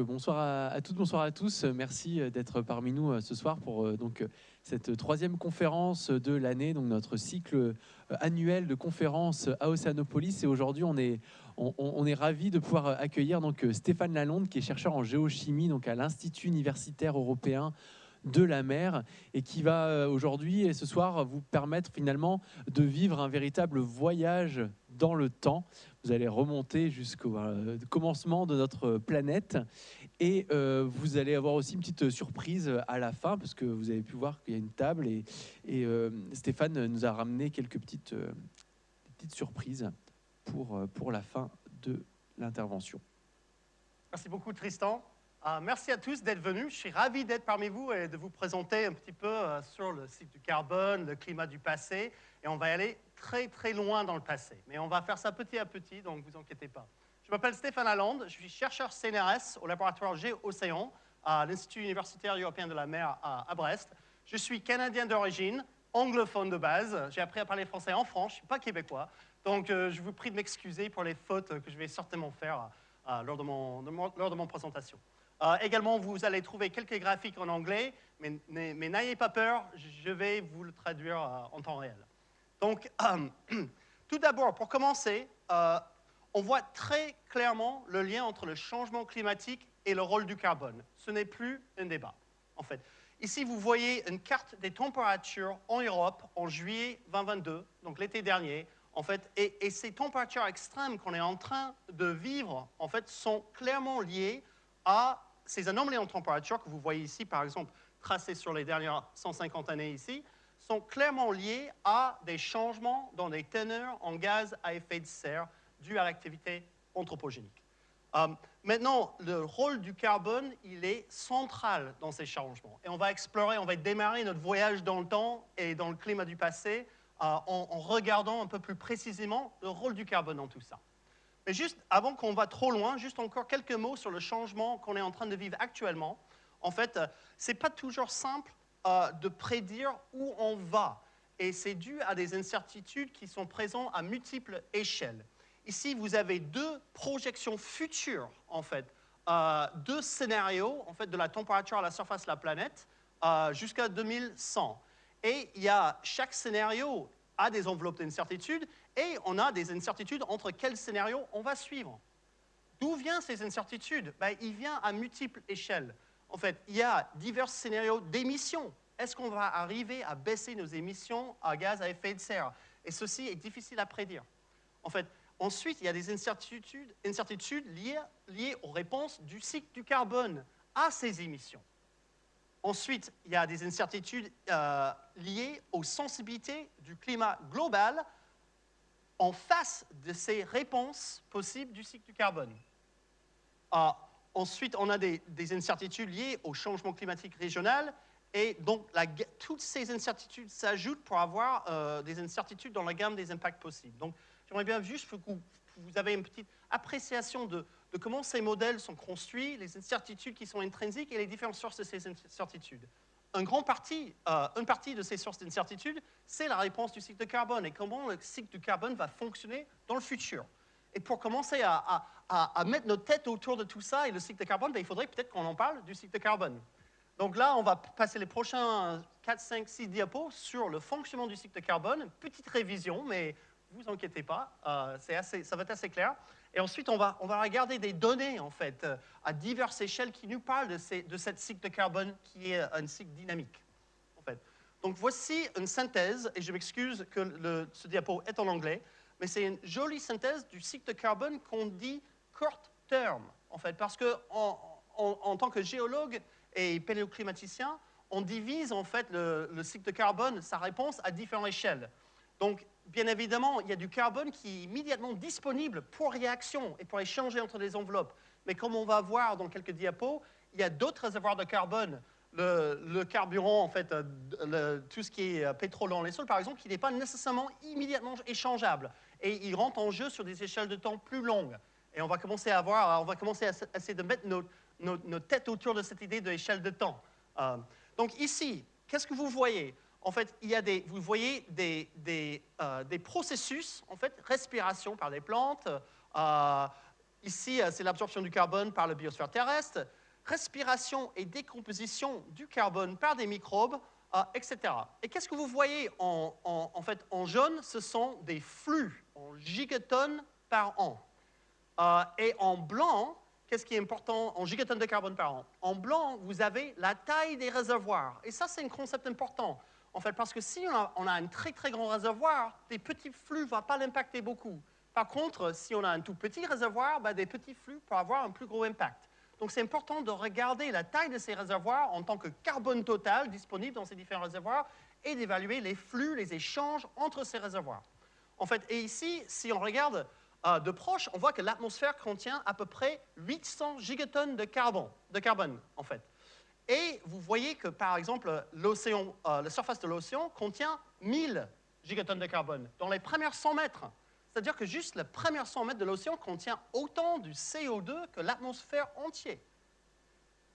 bonsoir à, toutes, bonsoir à tous. Merci d'être parmi nous ce soir pour donc cette troisième conférence de l'année, donc notre cycle annuel de conférences à Océanopolis. Et aujourd'hui, on est, on, on est ravi de pouvoir accueillir donc Stéphane Lalonde, qui est chercheur en géochimie donc à l'Institut universitaire européen de la mer et qui va aujourd'hui et ce soir vous permettre finalement de vivre un véritable voyage dans le temps. Vous allez remonter jusqu'au euh, commencement de notre planète et euh, vous allez avoir aussi une petite surprise à la fin parce que vous avez pu voir qu'il y a une table et, et euh, Stéphane nous a ramené quelques petites, petites surprises pour, pour la fin de l'intervention. Merci beaucoup Tristan. Merci à tous d'être venus. Je suis ravi d'être parmi vous et de vous présenter un petit peu sur le cycle du carbone, le climat du passé. Et on va aller très très loin dans le passé. Mais on va faire ça petit à petit, donc vous inquiétez pas. Je m'appelle Stéphane Lalande, je suis chercheur CNRS au laboratoire G-Océan à l'Institut universitaire européen de la mer à, Brest. Je suis canadien d'origine, anglophone de base. J'ai appris à parler français en France, je ne suis pas québécois. Donc euh, je vous prie de m'excuser pour les fautes que je vais certainement faire euh, lors, de mon, lors de mon présentation. Euh, également, vous allez trouver quelques graphiques en anglais, mais, n'ayez pas peur, je vais vous le traduire en temps réel. Donc, tout d'abord, pour commencer, euh, on voit très clairement le lien entre le changement climatique et le rôle du carbone. Ce n'est plus un débat, en fait. Ici, vous voyez une carte des températures en Europe en juillet 2022, donc l'été dernier, en fait, et, et, ces températures extrêmes qu'on est en train de vivre, en fait, sont clairement liées à ces anomalies en température que vous voyez ici, par exemple, tracées sur les dernières 150 années ici, sont clairement liés à des changements dans les teneurs en gaz à effet de serre dus à l'activité anthropogénique. Euh, maintenant, le rôle du carbone, il est central dans ces changements. Et on va explorer, on va démarrer notre voyage dans le temps et dans le climat du passé euh, en, regardant un peu plus précisément le rôle du carbone dans tout ça. Mais juste avant qu'on va trop loin, juste encore quelques mots sur le changement qu'on est en train de vivre actuellement. En fait, euh, ce n'est pas toujours simple euh, de prédire où on va. Et c'est dû à des incertitudes qui sont présentes à multiples échelles. Ici, vous avez deux projections futures, en fait, euh, deux scénarios, en fait, de la température à la surface de la planète jusqu'à 2100. Et il y a, chaque scénario a des enveloppes d'incertitude et on a des incertitudes entre quels scénarios on va suivre. D'où viennent ces incertitudes? Ben, Il vient à multiples échelles en fait, il y a divers scénarios d'émissions. Est-ce qu'on va arriver à baisser nos émissions à gaz à effet de serre? Et ceci est difficile à prédire. En fait, ensuite, il y a des incertitudes, incertitudes liées, liées, aux réponses du cycle du carbone à ces émissions. Ensuite, il y a des incertitudes euh, liées aux sensibilités du climat global en face de ces réponses possibles du cycle du carbone. Euh, Ensuite, on a des, incertitudes liées au changement climatique régional. Et donc, toutes ces incertitudes s'ajoutent pour avoir euh, des incertitudes dans la gamme des impacts possibles. Donc, j'aimerais bien juste que vous, avez une petite appréciation de, comment ces modèles sont construits, les incertitudes qui sont intrinsiques et les différentes sources de ces incertitudes. Un grand euh, une partie de ces sources d'incertitude, c'est la réponse du cycle de carbone et comment le cycle du carbone va fonctionner dans le futur. Et pour commencer à, mettre nos têtes autour de tout ça et le cycle de carbone, ben, il faudrait peut-être qu'on en parle du cycle de carbone. Donc là, on va passer les prochains 4, 5, 6 diapos sur le fonctionnement du cycle de carbone. Petite révision, mais vous inquiétez pas, euh, assez, ça va être assez clair. Et ensuite, on va, on va regarder des données, en fait, à diverses échelles qui nous parlent de, ces, de cette cycle de carbone qui est un cycle dynamique, en fait. Donc voici une synthèse, et je m'excuse que ce diapo est en anglais, mais c'est une jolie synthèse du cycle de carbone qu'on dit court terme, en fait, parce que en, tant que géologue et paléoclimaticien, on divise en fait le, le, cycle de carbone, sa réponse à différentes échelles. Donc, bien évidemment, il y a du carbone qui est immédiatement disponible pour réaction et pour échanger entre les enveloppes. Mais comme on va voir dans quelques diapos, il y a d'autres réservoirs de carbone le, carburant, en fait, euh, tout ce qui est euh, pétrole dans les sols, par exemple, qui n'est pas nécessairement immédiatement échangeable. Et il rentre en jeu sur des échelles de temps plus longues. Et on va commencer à voir, on va commencer à essayer de mettre nos, têtes autour de cette idée d'échelle de temps. Euh, donc ici, qu'est-ce que vous voyez? En fait, il y a des, vous voyez des, des, des processus, en fait, respiration par des plantes, ici, c'est l'absorption du carbone par la biosphère terrestre, respiration et décomposition du carbone par des microbes, etc. Et qu'est-ce que vous voyez en, en, fait en jaune? Ce sont des flux en gigatonnes par an. et en blanc, qu'est-ce qui est important? En gigatonnes de carbone par an En blanc, vous avez la taille des réservoirs. Et ça, c'est un concept important. En fait, parce que si on a, un très très grand réservoir, des petits flux ne vont pas l'impacter beaucoup. Par contre, si on a un tout petit réservoir, ben, des petits flux peuvent avoir un plus gros impact. Donc c'est important de regarder la taille de ces réservoirs en tant que carbone total disponible dans ces différents réservoirs et d'évaluer les flux, les échanges entre ces réservoirs. En fait, et ici, si on regarde euh, de proche, on voit que l'atmosphère contient à peu près 800 gigatonnes de carbone, de carbone en fait. Et vous voyez que, par exemple, euh, la surface de l'océan contient 1000 gigatonnes de carbone dans les premières 100 mètres. C'est-à-dire que juste les premières 100 mètres de l'océan contient autant du CO2 que l'atmosphère entière.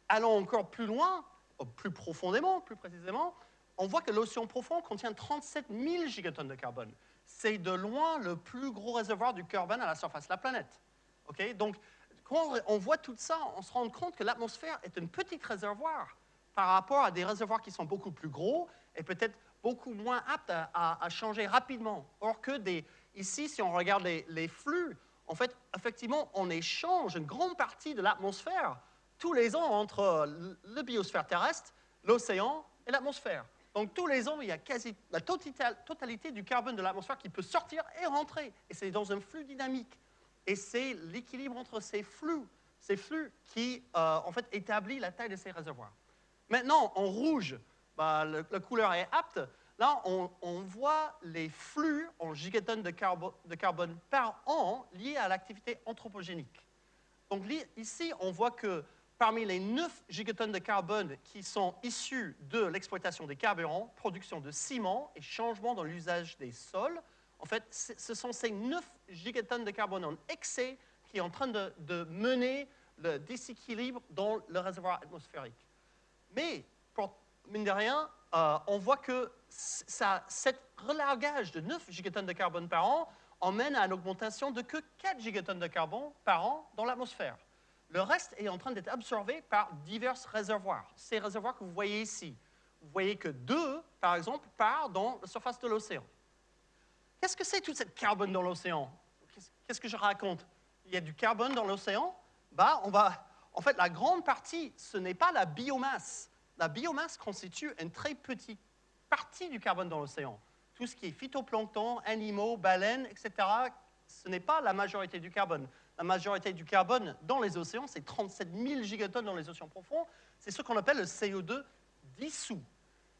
Allons encore plus loin, plus profondément, plus précisément, on voit que l'océan profond contient 37 000 gigatonnes de carbone c'est de loin le plus gros réservoir du carbone à la surface de la planète. Donc, on voit tout ça, on se rend compte que l'atmosphère est un petit réservoir par rapport à des réservoirs qui sont beaucoup plus gros et peut-être beaucoup moins aptes à, changer rapidement. Or que ici, si on regarde les, les, flux, en fait, effectivement, on échange une grande partie de l'atmosphère tous les ans entre le biosphère terrestre, l'océan et l'atmosphère. Donc tous les ans, il y a quasi la totalité du carbone de l'atmosphère qui peut sortir et rentrer. Et c'est dans un flux dynamique. Et c'est l'équilibre entre ces flux, ces flux qui, euh, en fait, établit la taille de ces réservoirs. Maintenant, en rouge, bah, la couleur est apte. Là, on, voit les flux en gigatonnes de, de carbone par an liés à l'activité anthropogénique. Donc ici, on voit que parmi les 9 gigatonnes de carbone qui sont issus de l'exploitation des carburants, production de ciment et changement dans l'usage des sols, en fait, ce sont ces 9 gigatonnes de carbone en excès qui sont en train de, mener le déséquilibre dans le réservoir atmosphérique. Mais, pour, mine de rien, euh, on voit que ça, cet relargage de 9 gigatonnes de carbone par an emmène à une augmentation de que 4 gigatonnes de carbone par an dans l'atmosphère. Le reste est en train d'être absorbé par divers réservoirs. Ces réservoirs que vous voyez ici, vous voyez que deux, par exemple, partent dans la surface de l'océan. Qu'est-ce que c'est tout cette carbone dans l'océan? Qu'est-ce que je raconte? Il y a du carbone dans l'océan? Bah, on va, En fait, la grande partie, ce n'est pas la biomasse. La biomasse constitue une très petite partie du carbone dans l'océan. Tout ce qui est phytoplancton, animaux, baleines, etc., ce n'est pas la majorité du carbone la majorité du carbone dans les océans, c'est 37 000 gigatonnes dans les océans profonds, c'est ce qu'on appelle le CO2 dissous.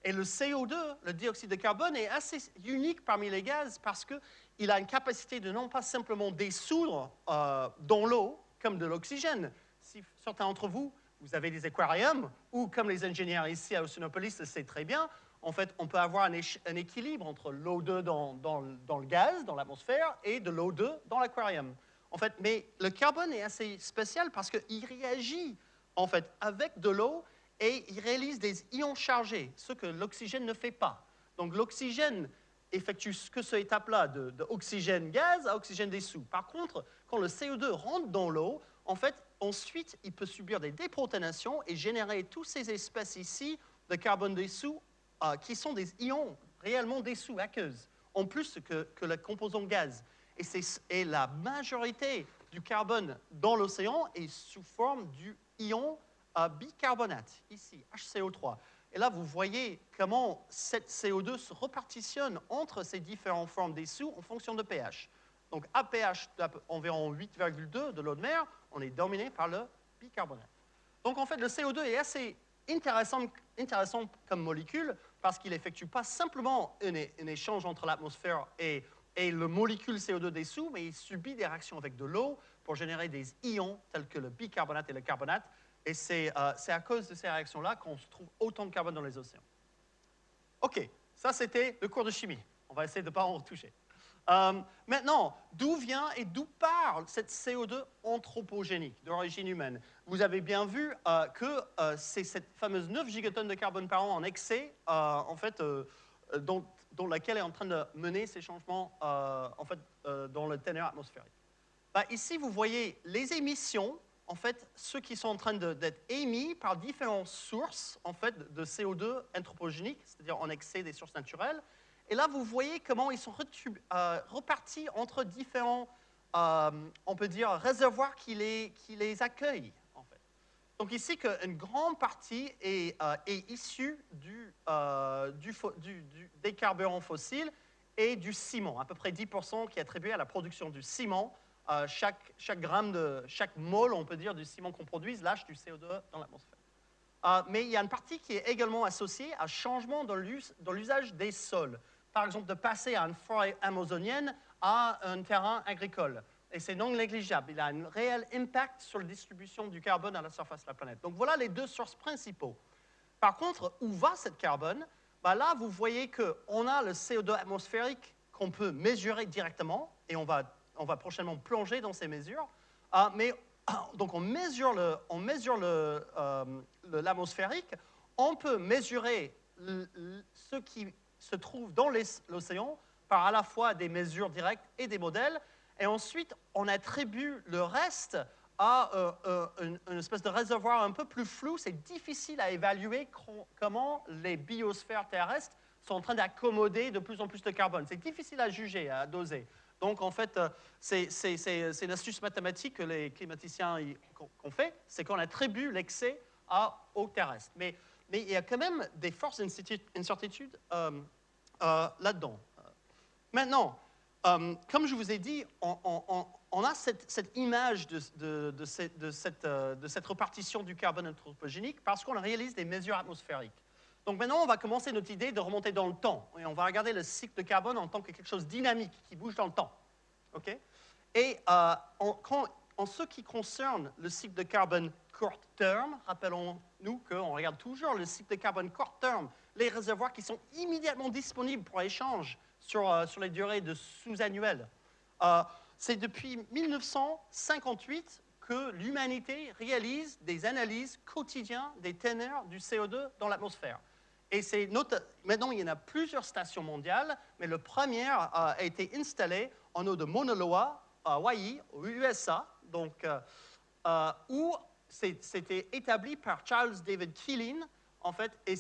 Et le CO2, le dioxyde de carbone, est assez unique parmi les gaz parce qu'il a une capacité de non pas simplement dissoudre euh, dans l'eau comme de l'oxygène. Si certains d'entre vous, vous avez des aquariums, ou comme les ingénieurs ici à Oceanopolis le savent très bien, en fait, on peut avoir un, équilibre entre l'eau 2 dans, le gaz, dans l'atmosphère, et de l'eau 2 dans l'aquarium. En fait, mais le carbone est assez spécial parce qu'il réagit en fait avec de l'eau et il réalise des ions chargés, ce que l'oxygène ne fait pas. Donc l'oxygène effectue que cette étape-là d'oxygène-gaz à oxygène dessous. Par contre, quand le CO2 rentre dans l'eau, en fait, ensuite, il peut subir des déprotonations et générer toutes ces espèces ici de carbone dessous euh, qui sont des ions réellement dessous, aqueuses, en plus que, que le composant gaz et, la majorité du carbone dans l'océan est sous forme du ion bicarbonate, ici, HCO3. Et là, vous voyez comment cette CO2 se repartitionne entre ces différentes formes des sous en fonction de pH. Donc, à pH d'environ 8,2 de l'eau de mer, on est dominé par le bicarbonate. Donc, en fait, le CO2 est assez intéressant, intéressant comme molécule parce qu'il n'effectue pas simplement un, échange entre l'atmosphère et et le molécule CO2 dessous, mais il subit des réactions avec de l'eau pour générer des ions tels que le bicarbonate et le carbonate. Et c'est euh, à cause de ces réactions-là qu'on se trouve autant de carbone dans les océans. OK, ça c'était le cours de chimie. On va essayer de ne pas en retoucher. Euh, maintenant, d'où vient et d'où parle cette CO2 anthropogénique d'origine humaine? Vous avez bien vu euh, que c'est cette fameuse 9 gigatonnes de carbone par an en excès, en fait, dont laquelle est en train de mener ces changements euh, en fait, euh, dans le ténor atmosphérique. bah, Ici, vous voyez les émissions, en fait, ceux qui sont en train d'être émis par différentes sources en fait, de CO2 anthropogéniques, c'est-à-dire en excès des sources naturelles. Et là, vous voyez comment ils sont euh, repartis entre différents, euh, on peut dire, réservoirs qui les, qui les accueillent. Donc ici, une grande partie est, euh, issue du, des carburants fossiles et du ciment, à peu près 10% qui est attribué à la production du ciment. Chaque, chaque gramme de, chaque mole, on peut dire, du ciment qu'on produise lâche du CO2 dans l'atmosphère. mais il y a une partie qui est également associée à changement dans l'usage des sols par exemple, de passer à une forêt amazonienne à un terrain agricole. Et c'est non négligeable. Il a un réel impact sur la distribution du carbone à la surface de la planète. Donc voilà les deux sources principaux. Par contre, où va cette carbone? Bah Là, vous voyez qu'on a le CO2 atmosphérique qu'on peut mesurer directement, et on va, on va prochainement plonger dans ces mesures. Ah, mais donc on mesure l'atmosphérique, le, euh, on peut mesurer ce qui se trouve dans l'océan par à la fois des mesures directes et des modèles. Et ensuite, on attribue le reste à euh, euh, une, espèce de réservoir un peu plus flou. C'est difficile à évaluer comment les biosphères terrestres sont en train d'accommoder de plus en plus de carbone. C'est difficile à juger, à doser. Donc, en fait, euh, c'est une astuce mathématique que les climaticiens ont fait, c'est qu'on attribue l'excès au terrestre. Mais il y a quand même des forces d'incertitude euh, euh, là-dedans. Maintenant, euh, comme je vous ai dit, on, a cette, image de, cette, de, cette, repartition du carbone anthropogénique parce qu'on réalise des mesures atmosphériques. Donc maintenant, on va commencer notre idée de remonter dans le temps. Et on va regarder le cycle de carbone en tant que quelque chose dynamique, qui bouge dans le temps. OK? Et en ce qui concerne le cycle de carbone court terme, rappelons-nous qu'on regarde toujours le cycle de carbone court terme, les réservoirs qui sont immédiatement disponibles pour échange sur, euh, sur les durées de sous-annuelles. Euh, c'est depuis 1958 que l'humanité réalise des analyses quotidiennes des teneurs du CO2 dans l'atmosphère. Maintenant, il y en a plusieurs stations mondiales, mais le premier euh, a été installé en eau de Mauna Loa, à Hawaii, aux USA, donc, où c'était établi par Charles David Keeling, en fait, et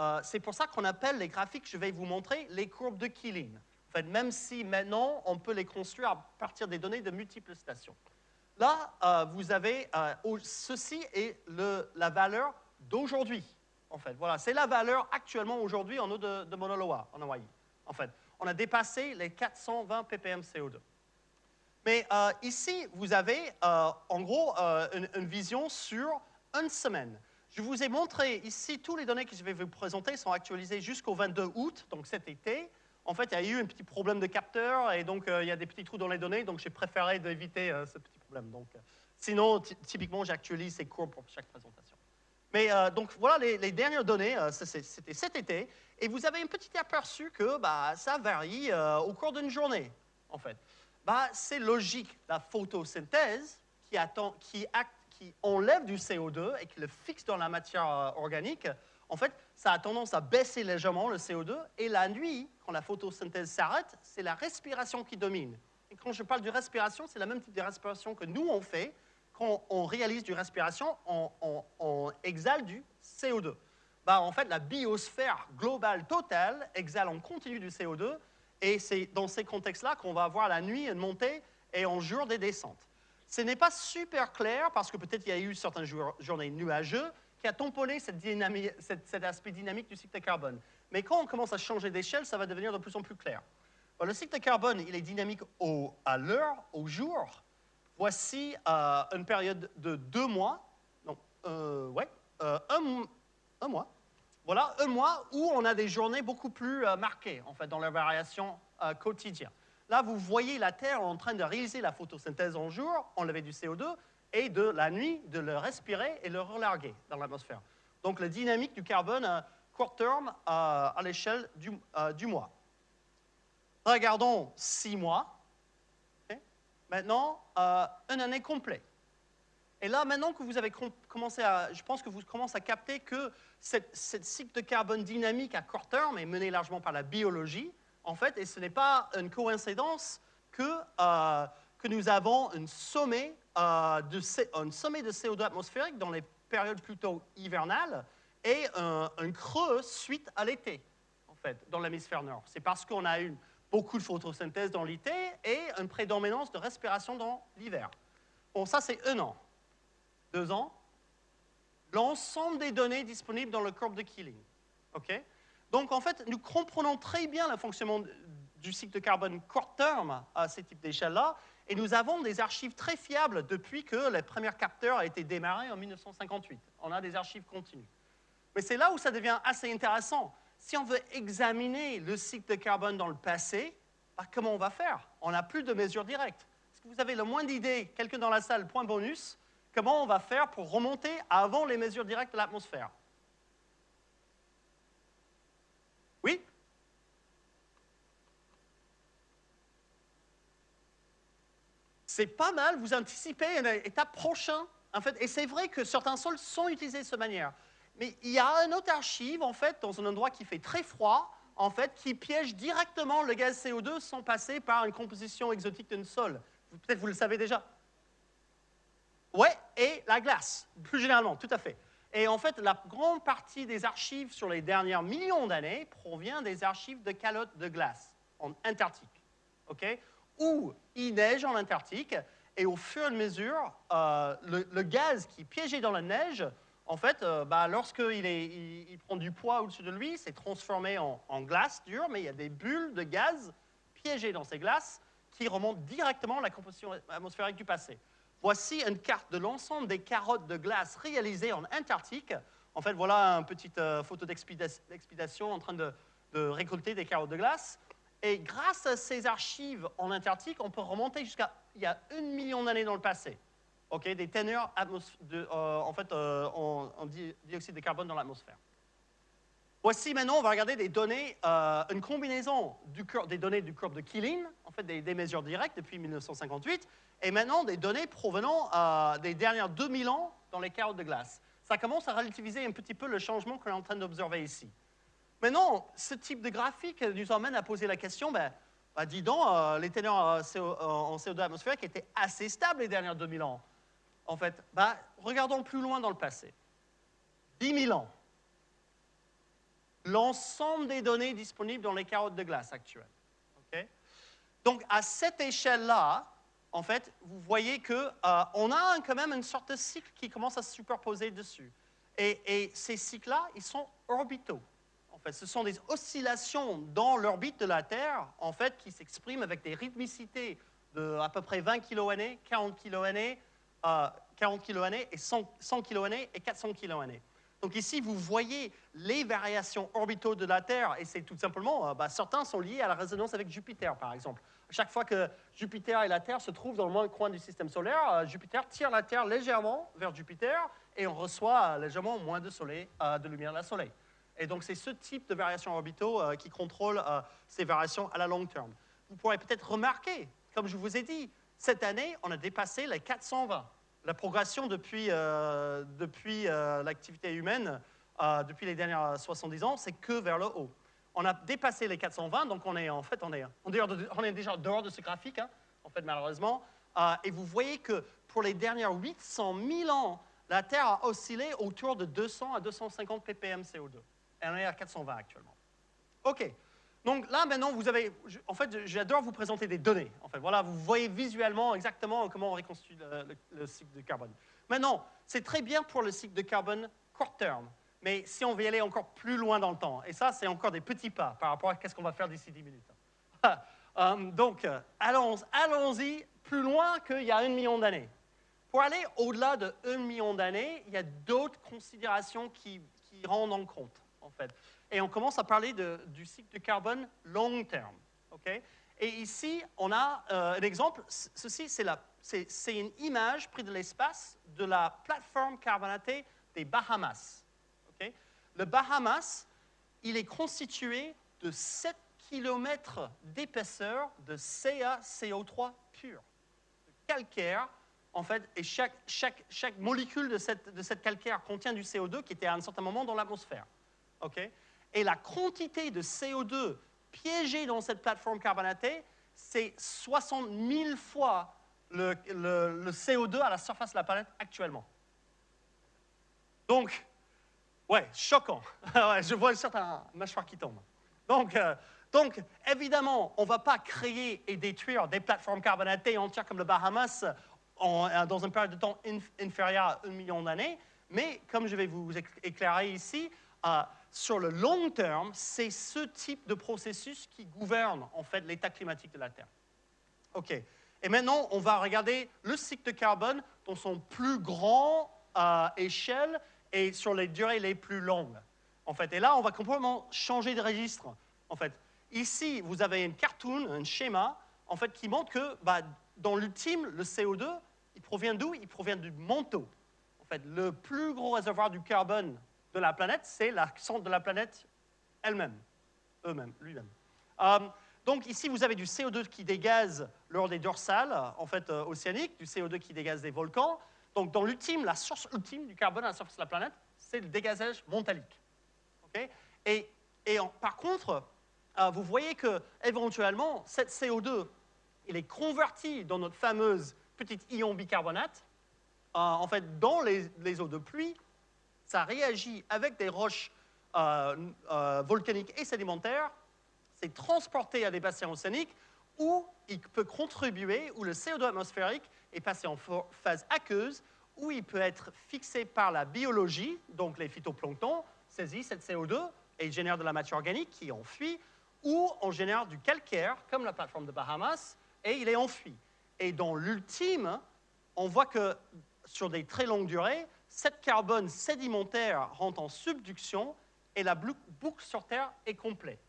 euh, c'est pour ça qu'on appelle les graphiques que je vais vous montrer les courbes de Keeling. En fait, même si maintenant, on peut les construire à partir des données de multiples stations. Là, euh, vous avez, euh, ceci est la valeur d'aujourd'hui, en fait. Voilà, c'est la valeur actuellement aujourd'hui en eau de, de en Hawaï. En fait, on a dépassé les 420 ppm CO2. Mais euh, ici, vous avez euh, en gros euh, une, vision sur une semaine. Je vous ai montré ici, tous les données que je vais vous présenter sont actualisées jusqu'au 22 août, donc cet été. En fait, il y a eu un petit problème de capteur et donc il y a des petits trous dans les données, donc j'ai préféré d'éviter ce petit problème. Donc, sinon, typiquement, j'actualise ces courbes pour chaque présentation. Mais donc voilà les, dernières données, c'était cet été, et vous avez un petit aperçu que bah, ça varie au cours d'une journée, en fait bah, c'est logique. La photosynthèse qui, attend, qui, qui, enlève du CO2 et qui le fixe dans la matière euh, organique, en fait, ça a tendance à baisser légèrement le CO2. Et la nuit, quand la photosynthèse s'arrête, c'est la respiration qui domine. Et quand je parle de respiration, c'est la même type de respiration que nous, on fait. Quand on réalise du respiration, on, exhale du CO2. Bah, en fait, la biosphère globale totale exhale en continu du CO2 et c'est dans ces contextes-là qu'on va avoir la nuit une montée et en jour des descentes. Ce n'est pas super clair parce que peut-être il y a eu certaines journées nuageuses qui a tamponné cette cet aspect dynamique du cycle de carbone. Mais quand on commence à changer d'échelle, ça va devenir de plus en plus clair. le cycle de carbone, il est dynamique au, à l'heure, au jour. Voici euh, une période de deux mois, non, euh, ouais, euh, un, un mois, voilà un mois où on a des journées beaucoup plus marquées, en fait, dans les variations euh, quotidiennes. Là, vous voyez la Terre en train de réaliser la photosynthèse en jour, enlever du CO2, et de la nuit, de le respirer et le relarguer dans l'atmosphère. Donc, la dynamique du carbone euh, court terme à l'échelle du, mois. Regardons six mois. Maintenant, une année complète. Et là, maintenant que vous avez commencé à, je pense que vous commencez à capter que cette, cycle de carbone dynamique à court terme est mené largement par la biologie, en fait, et ce n'est pas une coïncidence que, euh, que nous avons un euh, un sommet de CO2 atmosphérique dans les périodes plutôt hivernales et un, creux suite à l'été, en fait, dans l'hémisphère nord. C'est parce qu'on a eu beaucoup de photosynthèse dans l'été et une prédominance de respiration dans l'hiver. Bon, ça, c'est un an. Deux ans. L'ensemble des données disponibles dans le courbe de Keeling. OK? Donc, en fait, nous comprenons très bien le fonctionnement du cycle de carbone court terme à ces types d'échelles-là, et nous avons des archives très fiables depuis que les premiers capteurs ont été démarrés en 1958. On a des archives continues. Mais c'est là où ça devient assez intéressant. Si on veut examiner le cycle de carbone dans le passé, bah, comment on va faire? On n'a plus de mesures directes. Est-ce que vous avez le moins d'idées, quelqu'un dans la salle, point bonus, comment on va faire pour remonter avant les mesures directes de l'atmosphère? Oui? C'est pas mal, vous anticipez une étape prochaine, en fait, et c'est vrai que certains sols sont utilisés de cette manière. Mais il y a un autre archive, en fait, dans un endroit qui fait très froid, en fait, qui piège directement le gaz CO2 sans passer par une composition exotique d'un sol. Peut-être vous le savez déjà. Oui, et la glace, plus généralement, tout à fait. Et en fait, la grande partie des archives sur les derniers millions d'années provient des archives de calottes de glace en Antarctique, ok? Où il neige en Antarctique, et au fur et à mesure, euh, le, gaz qui est piégé dans la neige en fait, euh, bah, lorsqu'il il, prend du poids au-dessus de lui, c'est transformé en, glace dure, mais il y a des bulles de gaz piégées dans ces glaces qui remontent directement à la composition atmosphérique du passé. Voici une carte de l'ensemble des carottes de glace réalisées en Antarctique. En fait, voilà une petite euh, photo d'expédition en train de, de, récolter des carottes de glace. Et grâce à ces archives en Antarctique, on peut remonter jusqu'à il y a un million d'années dans le passé des teneurs de, euh, en, fait, euh, en, dioxyde de carbone dans l'atmosphère. Voici maintenant, on va regarder des données, euh, une combinaison des données du courbe de Keeling, en fait des, mesures directes depuis 1958, et maintenant des données provenant des dernières 2000 ans dans les carottes de glace. Ça commence à relativiser un petit peu le changement qu'on est en train d'observer ici. Maintenant, ce type de graphique nous emmène à poser la question, ben, ben dis donc, les teneurs en CO2 atmosphérique étaient assez stables les dernières 2000 ans en fait bah, Regardons plus loin dans le passé. 10 000 ans. L'ensemble des données disponibles dans les carottes de glace actuelles. Donc, à cette échelle-là, en fait, vous voyez qu'on euh, a quand même une sorte de cycle qui commence à se superposer dessus. Et, ces cycles-là, ils sont orbitaux. En fait, ce sont des oscillations dans l'orbite de la Terre, en fait, qui s'expriment avec des rythmicités de à peu près 20 kA, 40 kA, 40 kA et 100, 100 kA et 400 kA. Donc ici, vous voyez les variations orbitaux de la Terre, et c'est tout simplement, euh, bah, certains sont liés à la résonance avec Jupiter, par exemple. Chaque fois que Jupiter et la Terre se trouvent dans le même coin du système solaire, euh, Jupiter tire la Terre légèrement vers Jupiter, et on reçoit euh, légèrement moins de, soleil, de lumière de la Soleil. Et donc c'est ce type de variations orbitaux qui contrôle ces variations à la long terme. Vous pourrez peut-être remarquer, comme je vous ai dit, cette année, on a dépassé les 420 la progression depuis, euh, depuis euh, l'activité humaine, euh, depuis les dernières 70 ans, c'est que vers le haut. On a dépassé les 420, donc on est en fait on est, on est déjà dehors de ce graphique, hein, en fait malheureusement. et vous voyez que pour les dernières 800 000 ans, la Terre a oscillé autour de 200 à 250 ppm CO2. Et on est à 420 actuellement. OK. Donc là, maintenant, vous avez... En fait, j'adore vous présenter des données. En fait, voilà, vous voyez visuellement exactement comment on reconstruit le, cycle de carbone. Maintenant, c'est très bien pour le cycle de carbone court terme. Mais si on veut y aller encore plus loin dans le temps, et ça, c'est encore des petits pas par rapport à ce qu'on va faire d'ici 10 minutes. Euh, donc, allons-y allons plus loin qu'il y a un million d'années. Pour aller au-delà de un million d'années, il y a d'autres considérations qui, qui rendent en compte, en fait et on commence à parler du cycle de carbone long terme. et ici, on a euh, un exemple. Ceci, c'est une image prise de l'espace de la plateforme carbonatée des Bahamas. Le Bahamas, il est constitué de 7 km d'épaisseur de CaCO3 pur, de calcaire, en fait, et chaque, molécule de cette, de cette, calcaire contient du CO2 qui était à un certain moment dans l'atmosphère. Okay et la quantité de CO2 piégée dans cette plateforme carbonatée, c'est 60 000 fois le, le- le CO2 à la surface de la planète actuellement. Donc, ouais, choquant. Ouais, je vois certains mâchoires qui tombent. Donc, euh, donc évidemment, on ne va pas créer et détruire des plateformes carbonatées entières comme le Bahamas euh, dans une période de temps inf- inférieure à un million d'années, mais comme je vais vous éc- éclairer ici, euh, sur le long terme, c'est ce type de processus qui gouverne en fait l'état climatique de la Terre. OK. Et maintenant, on va regarder le cycle de carbone dans son plus grand euh, échelle et sur les durées les plus longues. En fait, et là, on va complètement changer de registre. En fait, ici, vous avez une cartoon, un schéma, en fait, qui montre que, bah, dans l'ultime, le CO2, il provient d'où? Il provient du manteau. En fait, le plus gros réservoir du carbone de la planète, c'est la centre de la planète elle-même, eux-mêmes, lui-même. Euh, donc ici, vous avez du CO2 qui dégaze lors des dorsales, en fait, euh, océaniques, du CO2 qui dégaze des volcans. Donc dans l'ultime, la source ultime du carbone à la surface de la planète, c'est le dégazage montalique. Et et par contre, euh, vous voyez que éventuellement, cette CO2, il est converti dans notre fameuse petite ion bicarbonate. En fait, dans les eaux de pluie, ça réagit avec des roches euh, euh, volcaniques et sédimentaires, c'est transporté à des bassins océaniques où il peut contribuer, où le CO2 atmosphérique est passé en phase aqueuse, où il peut être fixé par la biologie, donc les phytoplanctons saisissent cette CO2 et génèrent de la matière organique qui est enfuie, ou on génère du calcaire, comme la plateforme de Bahamas, et il est enfui. Et dans l'ultime, on voit que sur des très longues durées, cette carbone sédimentaire rentre en subduction et la bou- boucle sur Terre est complète.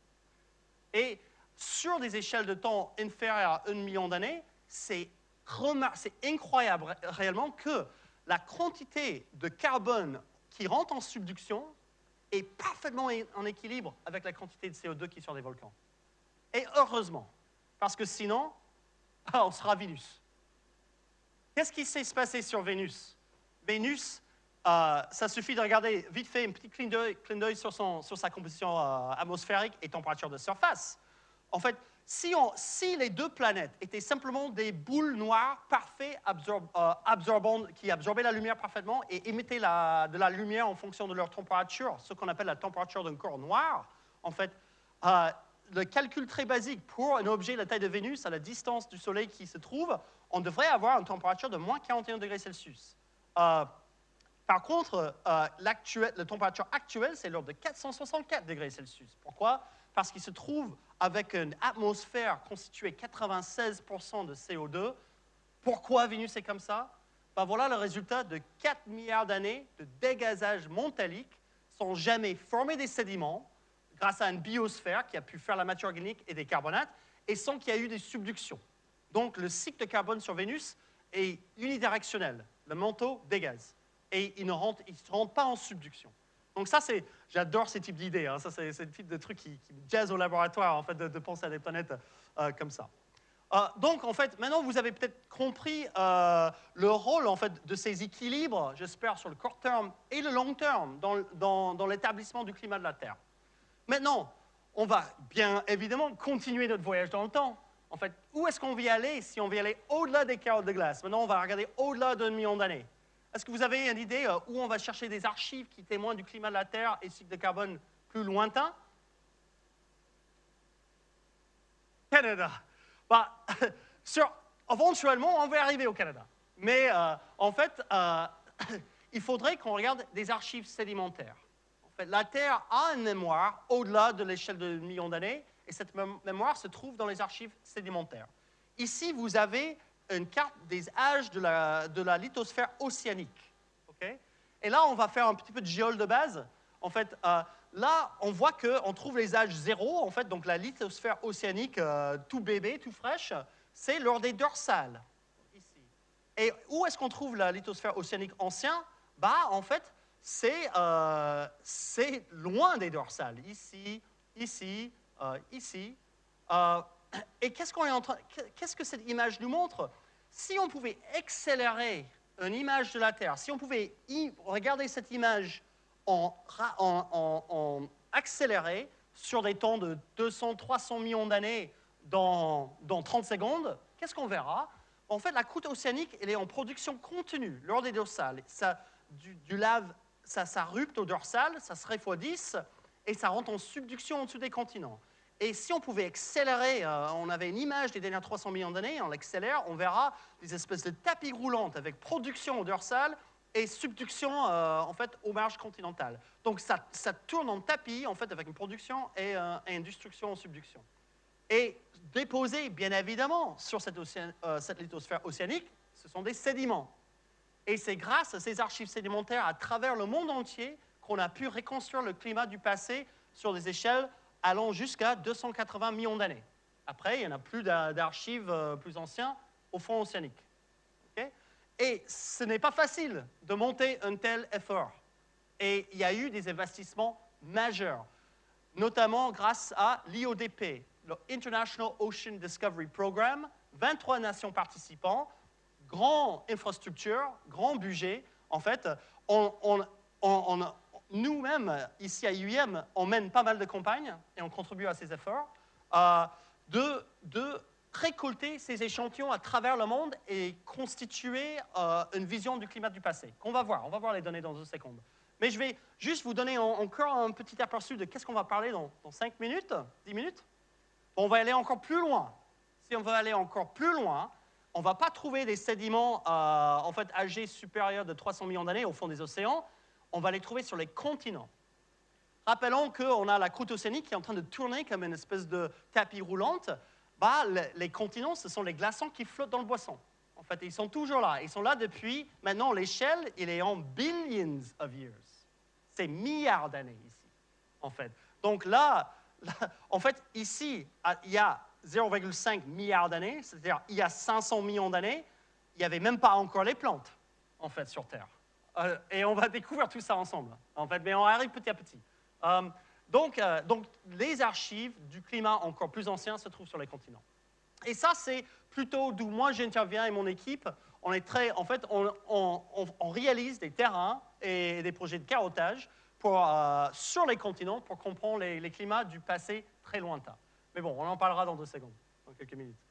Et sur des échelles de temps inférieures à un million d'années, c'est incroyable ré- réellement que la quantité de carbone qui rentre en subduction est parfaitement en équilibre avec la quantité de CO2 qui est sur des volcans. Et heureusement, parce que sinon, on sera Vénus. Qu'est-ce qui s'est passé sur Vénus? Vénus, euh, ça suffit de regarder vite fait un petit clin d'œil sur, sa composition euh, atmosphérique et température de surface. En fait, si, les deux planètes étaient simplement des boules noires parfaites, euh, absorbantes, qui absorbaient la lumière parfaitement et émettaient de la lumière en fonction de leur température, ce qu'on appelle la température d'un corps noir, en fait, le calcul très basique pour un objet de la taille de Vénus à la distance du Soleil qui se trouve, on devrait avoir une température de moins 41 degrés Celsius. Par contre, euh, la température actuelle, c'est l'ordre de 464 degrés Celsius. Pourquoi? Parce qu'il se trouve avec une atmosphère constituée 96% de CO2. Pourquoi Vénus est comme ça? Ben Voilà le résultat de 4 milliards d'années de dégazage montalique sans jamais former des sédiments grâce à une biosphère qui a pu faire la matière organique et des carbonates et sans qu'il y ait eu des subductions. Donc le cycle de carbone sur Vénus est unidirectionnel. Le manteau dégaze et il ne rentre, il se rentre pas en subduction. Donc ça, c'est, j'adore ces types d'idées. hein. Ça, c'est, le type de truc qui, me jazz au laboratoire, en fait, de, penser à des planètes euh, comme ça. Euh, donc, en fait, maintenant, vous avez peut-être compris euh, le rôle, en fait, de ces équilibres, j'espère, sur le court terme et le long terme dans, dans- l'établissement du climat de la Terre. Maintenant, on va bien évidemment continuer notre voyage dans le temps. En fait, où est-ce qu'on veut aller si on veut aller au-delà des carottes de glace? Maintenant, on va regarder au-delà d'un million d'années. Est-ce que vous avez une idée euh, où on va chercher des archives qui témoignent du climat de la Terre et cycle de carbone plus lointain? Canada. Bah, sur, éventuellement, on va arriver au Canada. Mais euh, en fait, euh, il faudrait qu'on regarde des archives sédimentaires. En fait, la Terre a une mémoire au-delà de l'échelle de millions d'années, et cette mém- mémoire se trouve dans les archives sédimentaires. Ici, vous avez une carte des âges de la, de la lithosphère océanique. ok? Et là, on va faire un petit peu de géol de base. En fait, euh, là, on voit qu'on trouve les âges zéro, en fait, donc la lithosphère océanique euh, tout bébé, tout fraîche, c'est lors des dorsales. Et où est-ce qu'on trouve la lithosphère océanique ancien? Bah, en fait, c'est euh, loin des dorsales, ici, ici, euh, ici. Et qu'est-ce que cette image nous montre? Si on pouvait accélérer une image de la Terre, si on pouvait regarder cette image en, accéléré sur des temps de 200, 300 millions d'années dans, dans 30 secondes, qu'est-ce qu'on verra? En fait, la croûte océanique, elle est en production continue lors des dorsales. Du lave, ça, ça rupte au dorsal, ça se refroidisse et ça rentre en subduction en dessous des continents. Et si on pouvait accélérer, euh, on avait une image des dernières 300 millions d'années, on l'accélère, on verra des espèces de tapis roulantes avec production au dorsal et subduction euh, en fait aux marges continentales. Donc ça, ça, tourne en tapis en fait avec une production et, euh, une destruction en subduction. Et déposés bien évidemment sur cette lithosphère océanique, ce sont des sédiments. Et c'est grâce à ces archives sédimentaires à travers le monde entier qu'on a pu reconstruire le climat du passé sur des échelles allant jusqu'à 280 millions d'années. Après, il n'y en a plus d'archives euh, plus anciens au fond océanique. Et ce n'est pas facile de monter un tel effort. Et il y a eu des investissements majeurs, notamment grâce à l'IODP, le International Ocean Discovery Program, 23 nations participantes, grande infrastructure, grand budget. En fait, on, nous-mêmes, ici à UIM, on mène pas mal de campagnes et on contribue à ces efforts euh, de, récolter ces échantillons à travers le monde et constituer euh, une vision du climat du passé. Qu'on va voir, on va voir les données dans une seconde. Mais je vais juste vous donner encore un petit aperçu de qu'est-ce qu'on va parler dans, dans 5 minutes, 10 minutes. On va aller encore plus loin. Si on veut aller encore plus loin, on ne va pas trouver des sédiments euh, en fait âgés supérieurs de 300 millions d'années au fond des océans, on va les trouver sur les continents. Rappelons qu'on a la croûte océanique qui est en train de tourner comme une espèce de tapis roulante. Bah, les, continents, ce sont les glaçons qui flottent dans le boisson. En fait, ils sont toujours là. Ils sont là depuis, maintenant, l'échelle, il est en billions of years. C'est milliards d'années ici, en fait. Donc là, en fait, ici, il y a 0,5 milliards d'années, c'est-à-dire il y a 500 millions d'années, il n'y avait même pas encore les plantes, en fait, sur Terre. Euh, et on va découvrir tout ça ensemble, en fait, mais on arrive petit à petit. Euh, donc, euh, donc, les archives du climat encore plus ancien se trouvent sur les continents. Et ça, c'est plutôt d'où moi j'interviens et mon équipe. On est très, en fait, on, réalise des terrains et des projets de carottage sur les continents pour comprendre les, climats du passé très lointain. Mais bon, on en parlera dans deux secondes, dans quelques minutes.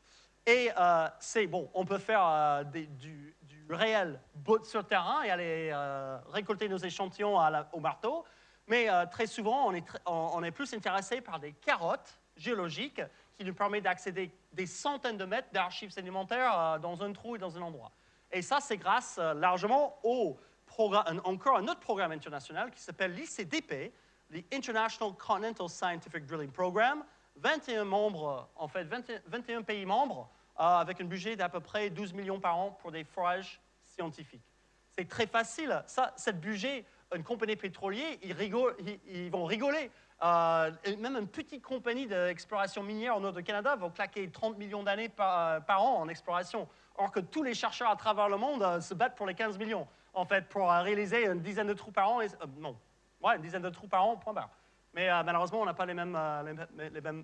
Et euh, c'est bon, on peut faire euh, du, réel sur terrain et aller euh, récolter nos échantillons au marteau, mais très souvent, on est, on, est, plus intéressé par des carottes géologiques qui nous permettent d'accéder des centaines de mètres d'archives sédimentaires dans un trou et dans un endroit. Et ça, c'est grâce largement au programme, encore un autre programme international qui s'appelle l'ICDP, l'International Continental Scientific Drilling Program, 21 membres, en fait, 21, 21 pays membres, avec un budget d'à peu près 12 millions par an pour des forages scientifiques. C'est très facile. Ça, cette budget, une compagnie pétrolière, ils, vont rigoler. Euh, même une petite compagnie d'exploration minière au nord du Canada va claquer 30 millions d'années par, par, an en exploration, or que tous les chercheurs à travers le monde euh, se battent pour les 15 millions, en fait, pour euh, réaliser une dizaine de trous par an. Euh, non, ouais, une dizaine de trous par an, point barre. Mais euh, malheureusement, on n'a pas les, mêmes,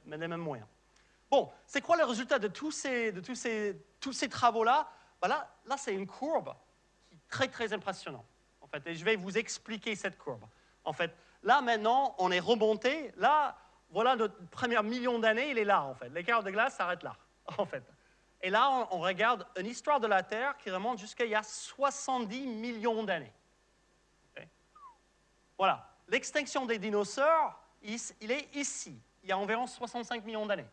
les mêmes moyens. Bon, c'est quoi le résultat de tous ces, travaux-là? Ben Là, c'est une courbe qui est très, très impressionnante. En fait, et je vais vous expliquer cette courbe. En fait, là, maintenant, on est remonté. Là, voilà notre premier million d'années, il est là, en fait. L'écart de glace s'arrête là, en fait. Et là, on, regarde une histoire de la Terre qui remonte jusqu'à il y a 70 millions d'années. Voilà. L'extinction des dinosaures, il est ici, il y a environ 65 millions d'années.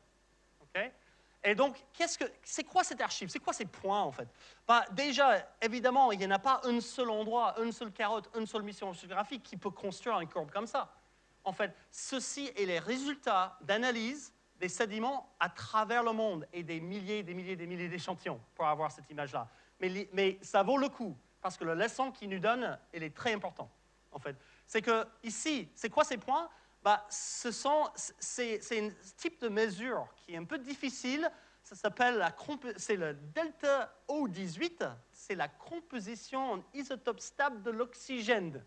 Et donc, c'est -ce quoi cette archive? C'est quoi ces points, en fait? Bah, Déjà, évidemment, il n'y en a pas un seul endroit, une seule carotte, une seule mission géographique qui peut construire une courbe comme ça. En fait, ceci est les résultats d'analyse des sédiments à travers le monde et des milliers, des milliers, des milliers d'échantillons pour avoir cette image-là. Mais, mais, ça vaut le coup, parce que la leçon qu'il nous donne, elle est très importante, en fait. C'est que ici, c'est quoi ces points? Bah, ce sont, c'est, un type de mesure qui est un peu difficile. Ça s'appelle c'est le delta O18, c'est la composition en isotope stable de l'oxygène.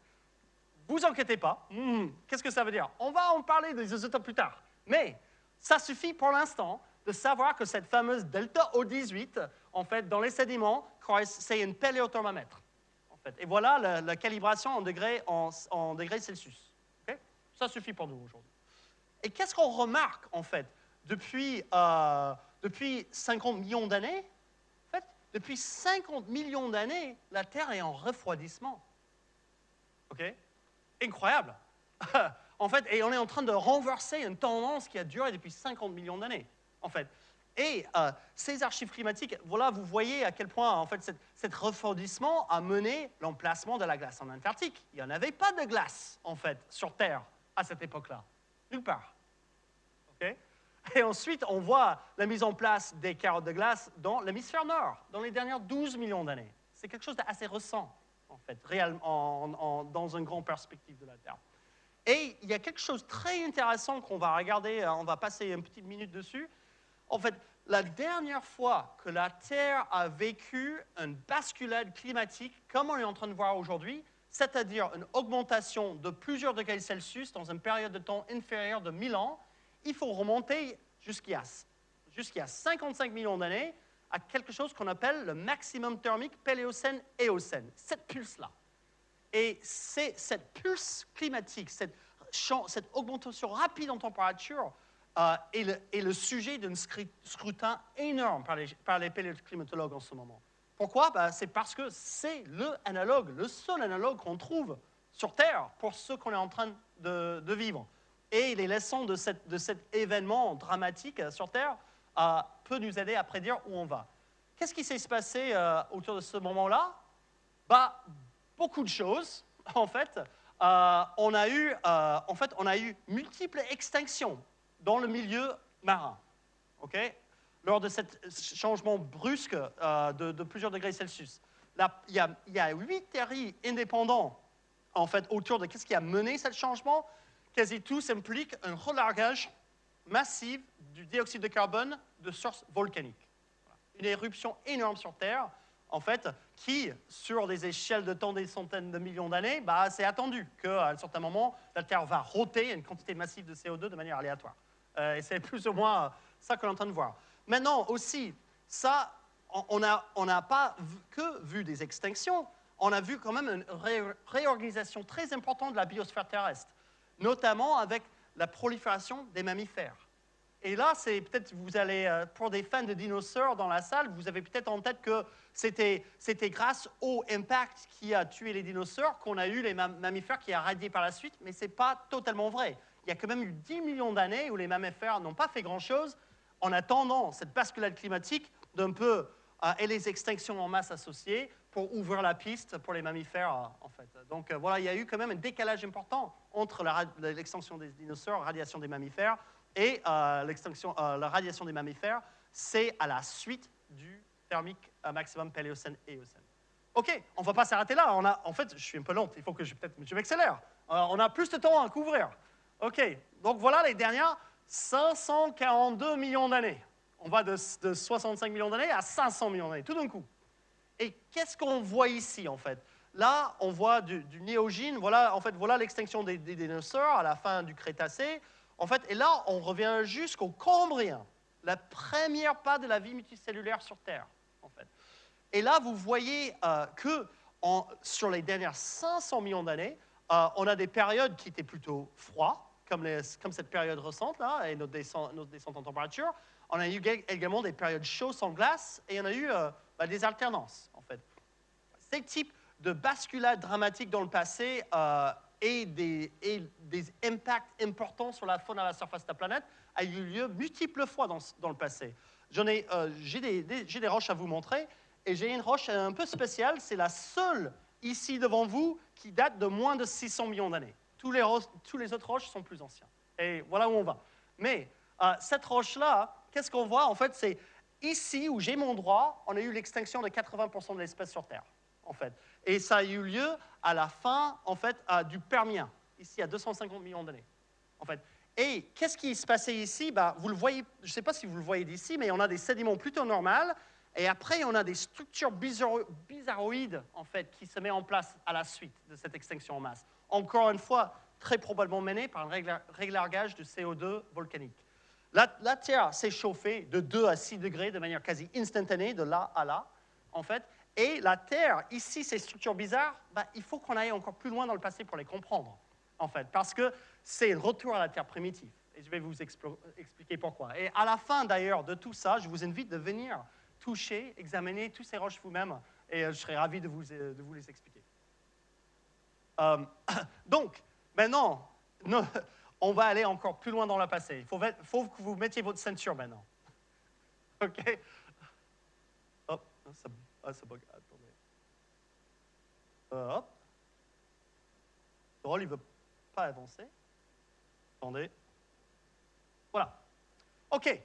Vous inquiétez pas. Mmh, qu'est-ce que ça veut dire? On va en parler des isotopes plus tard. Mais ça suffit pour l'instant de savoir que cette fameuse delta O18, en fait, dans les sédiments, c'est un paléothermomètre. En fait. Et voilà la, calibration en degrés, en degrés Celsius. Ça suffit pour nous aujourd'hui. Et qu'est-ce qu'on remarque, en fait, depuis, euh, depuis 50 millions d'années? En fait, depuis 50 millions d'années, la Terre est en refroidissement. OK? Incroyable. en fait, et on est en train de renverser une tendance qui a duré depuis 50 millions d'années, en fait. Et euh, ces archives climatiques, voilà, vous voyez à quel point, en fait, cet, refroidissement a mené l'emplacement de la glace en Antarctique. Il n'y en avait pas de glace, en fait, sur Terre à cette époque-là. Nulle part. OK? Et ensuite, on voit la mise en place des carottes de glace dans l'hémisphère nord, dans les dernières 12 millions d'années. C'est quelque chose d'assez récent, en fait, dans une grande perspective de la Terre. Et il y a quelque chose de très intéressant qu'on va regarder, euh, on va passer une petite minute dessus. En fait, la dernière fois que la Terre a vécu une basculade climatique, comme on est en train de voir aujourd'hui, c'est-à-dire une augmentation de plusieurs degrés Celsius dans une période de temps inférieure de 1000 ans, il faut remonter jusqu'à jusqu'à 55 millions d'années à quelque chose qu'on appelle le maximum thermique Péléocène-Éocène, cette pulse-là. Et c'est cette pulse climatique, cette, augmentation rapide en température, euh, est, le, est, le, sujet d'un scrutin énorme par les, par les paléoclimatologues en ce moment. Pourquoi? Ben, C'est parce que c'est le analogue, le seul analogue qu'on trouve sur Terre pour ce qu'on est en train de, vivre et les leçons de, cet événement dramatique euh, sur Terre euh, peuvent nous aider à prédire où on va. Qu'est-ce qui s'est passé euh, autour de ce moment-là? Bah, Beaucoup de choses, en fait. on, a eu, en fait, on a eu multiples extinctions dans le milieu marin. ok? Lors de ce changement brusque de, plusieurs degrés Celsius. il, y a, huit théories indépendantes en fait, autour de qu'est-ce qui a mené ce changement quasi tous impliquent un relargage massif du dioxyde de carbone de source volcanique. Une éruption énorme sur Terre, en fait, qui, sur des échelles de temps des centaines de millions d'années, bah, c'est attendu qu'à un certain moment, la Terre va rôter une quantité massive de CO2 de manière aléatoire. Euh, et c'est plus ou moins ça qu'on est en train de voir. Maintenant aussi, ça, on n'a pas que vu des extinctions, on a vu quand même une réorganisation très importante de la biosphère terrestre notamment avec la prolifération des mammifères. Et là, c'est peut-être, vous allez, euh, pour des fans de dinosaures dans la salle, vous avez peut-être en tête que c'était grâce au impact qui a tué les dinosaures qu'on a eu les mammifères qui a radié par la suite, mais ce n'est pas totalement vrai. Il y a quand même eu 10 millions d'années où les mammifères n'ont pas fait grand-chose en attendant cette basculade climatique d'un peu euh, et les extinctions en masse associées pour ouvrir la piste pour les mammifères, en fait. Donc euh, voilà, il y a eu quand même un décalage important entre l'extinction des dinosaures, radiation des mammifères, et euh, l'extinction, la radiation des mammifères, c'est à la suite du thermique maximum Paléocène et Éocène. OK, on ne va pas s'arrêter là. En fait, je suis un peu lente, il faut que je, je m'accélère. on a plus de temps à couvrir. OK, donc voilà les dernières 542 millions d'années on va de, 65 millions d'années à 500 millions d'années, tout d'un coup. Et qu'est-ce qu'on voit ici, en fait? Là, on voit du, néogène, voilà, en fait, voilà l'extinction des, dinosaures à la fin du Crétacé. En fait, et là, on revient jusqu'au Cambrien, la première pas de la vie multicellulaire sur Terre, en fait. Et là, vous voyez euh, que sur les dernières 500 millions d'années, euh, on a des périodes qui étaient plutôt froides, comme, cette période récente, là, et notre descente, en température on a eu également des périodes chaudes sans glace et on a eu euh, bah, des alternances, en fait. Ces types de basculades dramatiques dans le passé euh, et, des, impacts importants sur la faune à la surface de la planète a eu lieu multiples fois dans, le passé. Euh, j'ai des, roches à vous montrer et j'ai une roche un peu spéciale. C'est la seule ici devant vous qui date de moins de 600 millions d'années. Tous les, autres roches sont plus anciens. Et voilà où on va. Mais cette roche-là, qu'est-ce qu'on voit? En fait, c'est ici où j'ai mon droit, on a eu l'extinction de 80% de l'espèce sur Terre, en fait. Et ça a eu lieu à la fin, en fait, du Permien, ici à 250 millions d'années, en fait. Et qu'est-ce qui se passait ici? Bah, Vous le voyez, je ne sais pas si vous le voyez d'ici, mais on a des sédiments plutôt normaux. Et après, on a des structures bizarroïdes, en fait, qui se mettent en place à la suite de cette extinction en masse. Encore une fois, très probablement menée par un réglargage de CO2 volcanique. La, Terre s'est chauffée de 2 à 6 degrés de manière quasi instantanée, de là à là, en fait. Et la Terre, ici, ces structures bizarres, bah, il faut qu'on aille encore plus loin dans le passé pour les comprendre, en fait, parce que c'est un retour à la Terre primitive. Et je vais vous expliquer pourquoi. Et à la fin, d'ailleurs, de tout ça, je vous invite de venir toucher, examiner toutes ces roches vous-même et je serais ravi de vous, de vous les expliquer. donc, maintenant, on va aller encore plus loin dans le passé. Il faut, que vous mettiez votre ceinture maintenant. OK? Hop, ça, ah, ça bug. Attendez. hop. Drôle, il ne veut pas avancer. Attendez. Voilà. OK.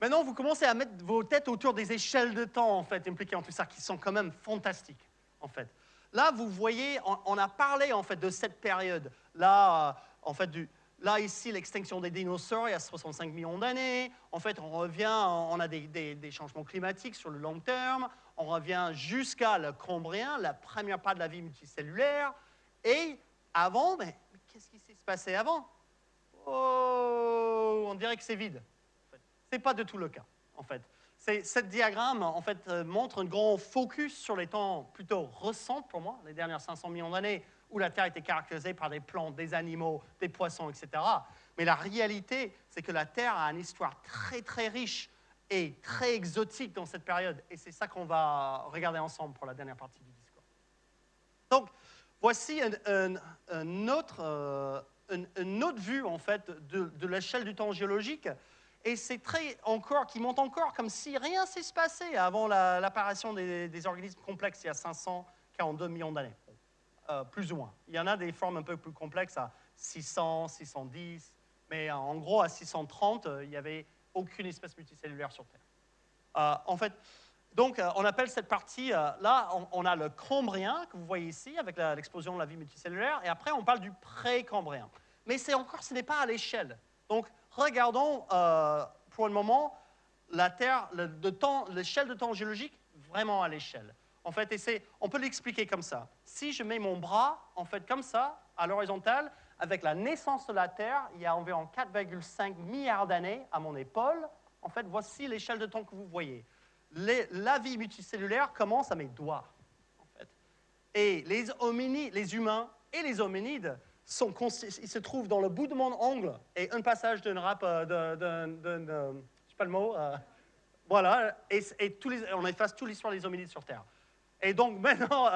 Maintenant, vous commencez à mettre vos têtes autour des échelles de temps, en fait, impliquées en tout ça, qui sont quand même fantastiques, en fait. Là, vous voyez, on, a parlé, en fait, de cette période. Là, euh, en fait, du, Là, ici, l'extinction des dinosaures, il y a 65 millions d'années. En fait, on revient, on a des, changements climatiques sur le long terme. On revient jusqu'à le Cambrien, la première part de la vie multicellulaire. Et avant, mais, qu'est-ce qui s'est passé avant? Oh, on dirait que c'est vide. Ce n'est pas du tout le cas, en fait. Cette diagramme, euh, montre un grand focus sur les temps plutôt récents pour moi, les dernières 500 millions d'années, où la Terre était caractérisée par des plantes, des animaux, des poissons, etc. Mais la réalité, c'est que la Terre a une histoire très très riche et très exotique dans cette période. Et c'est ça qu'on va regarder ensemble pour la dernière partie du discours. Donc, voici une, autre, euh, autre, vue, en fait, de, l'échelle du temps géologique. Et c'est très encore, qui monte encore comme si rien s'est passé avant l'apparition des, des, organismes complexes il y a 542 millions d'années. Euh, plus ou moins. Il y en a des formes un peu plus complexes à 600, 610, mais en gros à 630, euh, il n'y avait aucune espèce multicellulaire sur Terre. Euh, en fait, donc on appelle cette partie, là on, a le cambrien que vous voyez ici avec l'explosion de la vie multicellulaire, et après on parle du pré-cambrien. Mais c'est encore, ce n'est pas à l'échelle. Donc regardons pour le moment la Terre, l'échelle de temps géologique vraiment à l'échelle. En fait, on peut l'expliquer comme ça. Si je mets mon bras, en fait, comme ça, à l'horizontale, avec la naissance de la Terre, il y a environ 4,5 milliards d'années à mon épaule. En fait, voici l'échelle de temps que vous voyez. la vie multicellulaire commence à mes doigts. En fait. Et les hominides, les humains et les hominides, sont, ils se trouvent dans le bout de mon ongle et un passage d'une rap, euh, d'un, euh, sais pas le mot, euh, voilà, et, on efface toute l'histoire des hominides sur Terre. Et donc maintenant,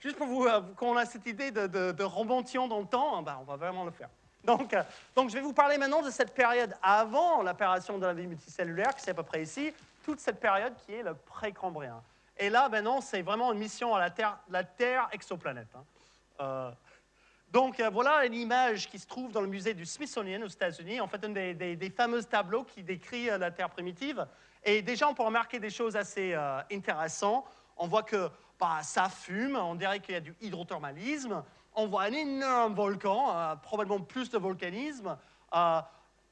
juste pour vous, qu'on a cette idée de, de, dans le temps, ben, on va vraiment le faire. Donc, euh, donc, je vais vous parler maintenant de cette période avant l'apparition de la vie multicellulaire, qui c'est à peu près ici, toute cette période qui est le précambrien. Et là, maintenant, c'est vraiment une mission à la Terre, la Terre exoplanète. Hein. Euh, donc euh, voilà une image qui se trouve dans le musée du Smithsonian aux États-Unis, en fait un des, fameux tableaux qui décrit la Terre primitive. Et déjà, on peut remarquer des choses assez intéressantes. On voit que bah, ça fume, on dirait qu'il y a du hydrothermalisme, on voit un énorme volcan, euh, probablement plus de volcanisme, euh,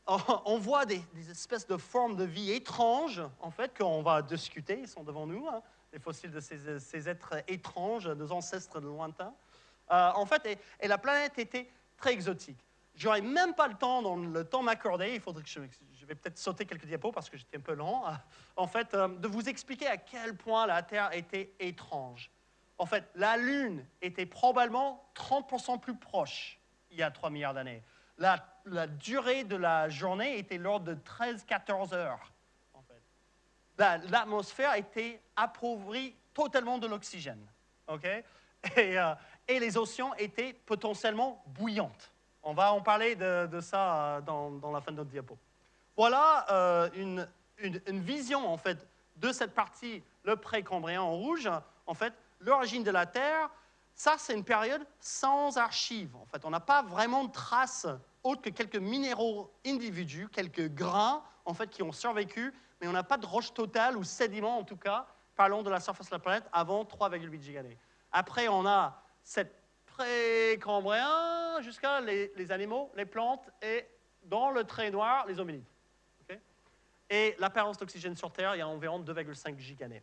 on voit des, espèces de formes de vie étranges, en fait, qu'on va discuter, ils sont devant nous, hein, les fossiles de ces, êtres étranges, nos ancêtres lointains. Euh, en fait, et, la planète était très exotique. J'aurais même pas le temps, dans le temps m'accorder, il faudrait que je, vais peut-être sauter quelques diapos parce que j'étais un peu lent, en fait, euh, de vous expliquer à quel point la Terre était étrange. En fait, la Lune était probablement 30% plus proche il y a 3 milliards d'années. La, durée de la journée était l'ordre de 13-14 heures. En fait. L'atmosphère était appauvrie totalement de l'oxygène. ok? Euh, et, les océans étaient potentiellement bouillantes. On va en parler de, ça euh, dans, la fin de notre diapo. Voilà euh, une, vision, en fait, de cette partie, le précambrien en rouge. En fait, l'origine de la Terre, ça, c'est une période sans archives. En fait, on n'a pas vraiment de traces autres que quelques minéraux individus, quelques grains, en fait, qui ont survécu, mais on n'a pas de roche totale ou sédiments, en tout cas, parlons de la surface de la planète avant 3,8 gigannées. Après, on a cette précambrien jusqu'à les, animaux, les plantes et dans le trait noir, les hominides. Et l'apparence d'oxygène sur Terre, il y a environ 2,5 gigannées.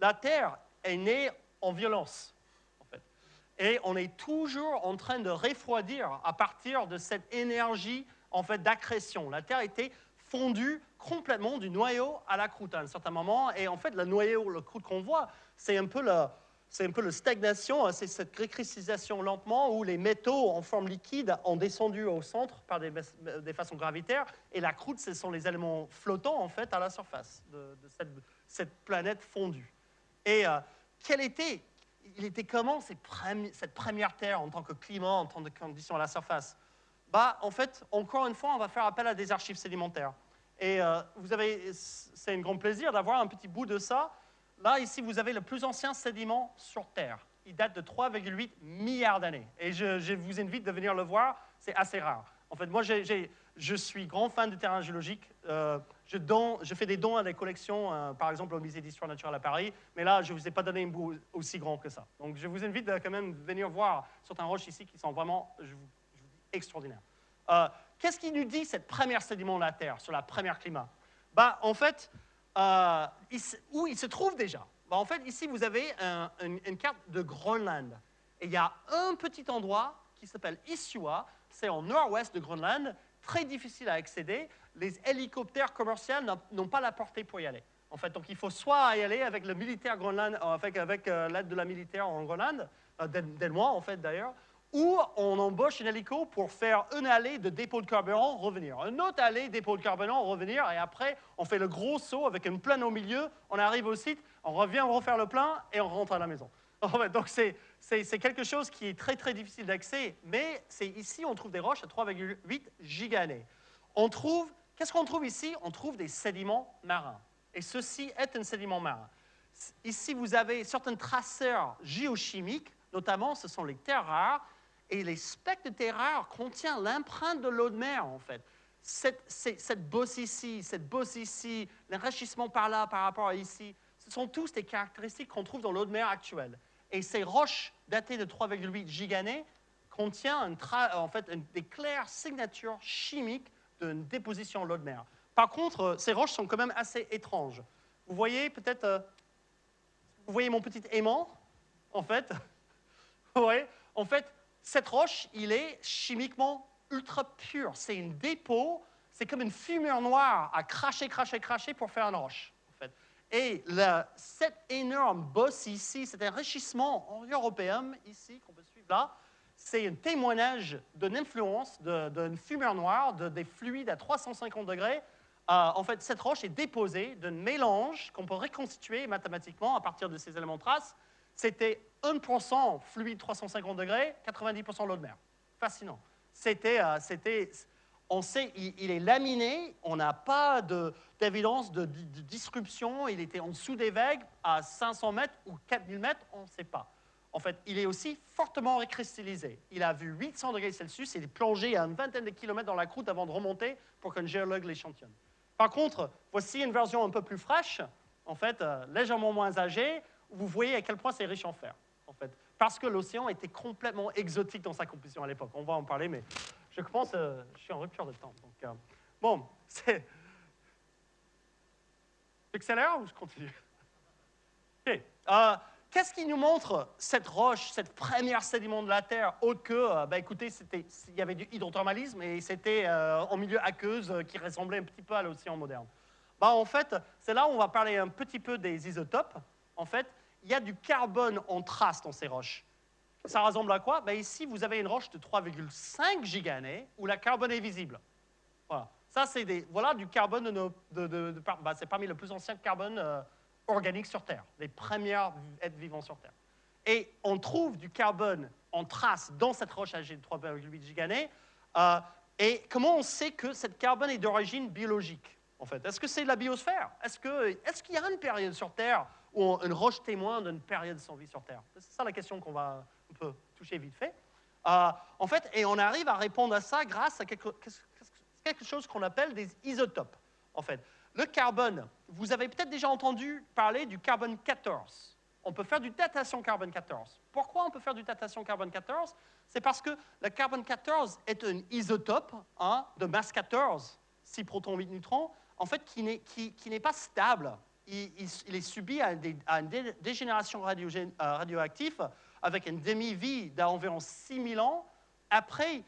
La Terre est née en violence, en fait. Et on est toujours en train de refroidir à partir de cette énergie, en fait, d'accrétion. La Terre était fondue complètement du noyau à la croûte à un certain moment. Et en fait, le noyau, la croûte qu'on voit, c'est un peu la, c'est un peu la stagnation, hein, c'est cette récristallisation lentement où les métaux en forme liquide ont descendu au centre par des, façons gravitaires, et la croûte, ce sont les éléments flottants en fait à la surface de, cette planète fondue. Et euh, quel était, il était comment cette première Terre en tant que climat, en tant que conditions à la surface? Bah, En fait, encore une fois, on va faire appel à des archives sédimentaires. Et euh, vous avez, c'est un grand plaisir d'avoir un petit bout de ça. Là, ici, vous avez le plus ancien sédiment sur Terre. Il date de 3,8 milliards d'années. Et je, vous invite de venir le voir, c'est assez rare. En fait, moi, je suis grand fan de terrain géologique. Euh, je, fais des dons à des collections, euh, par exemple au musée d'histoire naturelle à Paris, mais là, je ne vous ai pas donné un bout aussi grand que ça. Donc, je vous invite quand même venir voir certains roches ici qui sont vraiment, je vous, dis, extraordinaires. Euh, qu'est-ce qui nous dit cette première sédiment de la Terre, sur la première climat? Bah, En fait, euh, où il se trouve déjà? Bah, En fait, ici, vous avez une, carte de Groenland. Et il y a un petit endroit qui s'appelle Isua, c'est en nord-ouest de Groenland, très difficile à accéder. Les hélicoptères commerciaux n'ont pas la portée pour y aller. En fait, donc il faut soit y aller avec le militaire Groenland, avec, avec euh, l'aide de la militaire en Groenland, euh, moi en fait d'ailleurs, ou on embauche un hélico pour faire une allée de dépôt de carburant, revenir. Une autre allée, dépôt de carburant, revenir. Et après, on fait le gros saut avec une plaine au milieu. On arrive au site, on revient refaire le plein et on rentre à la maison. Donc c'est quelque chose qui est très très difficile d'accès. Mais c'est ici, on trouve des roches à 3,8 gigannées. On trouve, qu'est-ce qu'on trouve ici? On trouve des sédiments marins. Et ceci est un sédiment marin. Ici, vous avez certains traceurs géochimiques, notamment ce sont les terres rares, et les spectres de terreur contient l'empreinte de l'eau de mer, en fait. Cette, bosse ici, cette bosse ici, l'enrichissement par là, par rapport à ici, ce sont tous des caractéristiques qu'on trouve dans l'eau de mer actuelle. Et ces roches datées de 3,8 gigannées contiennent en fait des claires signatures chimiques d'une déposition de l'eau de mer. Par contre, euh, ces roches sont quand même assez étranges. Vous voyez peut-être, euh, vous voyez mon petit aimant, en fait. Oui, en fait, cette roche, il est chimiquement ultra pur. C'est une dépôt, c'est comme une fumeur noire à cracher, cracher, cracher pour faire une roche. En fait. Et cette énorme bosse ici, cet enrichissement en européen ici, qu'on peut suivre là, c'est un témoignage d'une influence d'une fumeur noire, de, des fluides à 350 degrés. Euh, en fait, cette roche est déposée d'un mélange qu'on peut reconstituer mathématiquement à partir de ces éléments traces c'était 1% fluide 350 degrés, 90% l'eau de mer. Fascinant. C'était, euh, c'était, on sait, il, est laminé, on n'a pas d'évidence de, disruption, il était en dessous des vagues à 500 mètres ou 4000 mètres, on ne sait pas. En fait, il est aussi fortement recristallisé. Il a vu 800 degrés Celsius, il est plongé à une vingtaine de kilomètres dans la croûte avant de remonter pour qu'un géologue l'échantillonne. Par contre, voici une version un peu plus fraîche, en fait, euh, légèrement moins âgée, vous voyez à quel point c'est riche en fer, en fait. Parce que l'océan était complètement exotique dans sa composition à l'époque. On va en parler, mais je pense, euh, je suis en rupture de temps. Donc, euh, bon, c'est... J'accélère ou je continue? Ok. Euh, qu'est-ce qui nous montre cette roche, cette première sédiment de la Terre, autre que, bah, écoutez, il y avait du hydrothermalisme et c'était en milieu aqueuse qui ressemblait un petit peu à l'océan moderne. Bah, en fait, c'est là où on va parler un petit peu des isotopes. En fait, il y a du carbone en trace dans ces roches. Ça ressemble à quoi? Ben Ici, vous avez une roche de 3,5 gigannées où la carbone est visible. Voilà. Ça, c'est des, voilà du carbone, de, de, de, ben, c'est parmi les plus anciens carbones euh, organiques sur Terre, les premières êtres vivants sur Terre. Et on trouve du carbone en trace dans cette roche âgée de 3,8 gigannées. Euh, et comment on sait que cette carbone est d'origine biologique, en fait? Est-ce que c'est de la biosphère? Est-ce qu'il est y a une période sur Terre ou une roche témoin d'une période sans vie sur Terre C'est ça la question qu'on va un peu toucher vite fait. Euh, en fait, et on arrive à répondre à ça grâce à quelque, chose qu'on appelle des isotopes. En fait, le carbone, vous avez peut-être déjà entendu parler du carbone 14. On peut faire du datation carbone 14. Pourquoi on peut faire du datation carbone 14 C'est parce que le carbone 14 est un isotope hein, de masse 14, 6 protons, 8 neutrons, en fait, qui n'est pas stable il, est subi à, une dégénération euh, radioactive avec une demi-vie d'environ 6 000 ans. Après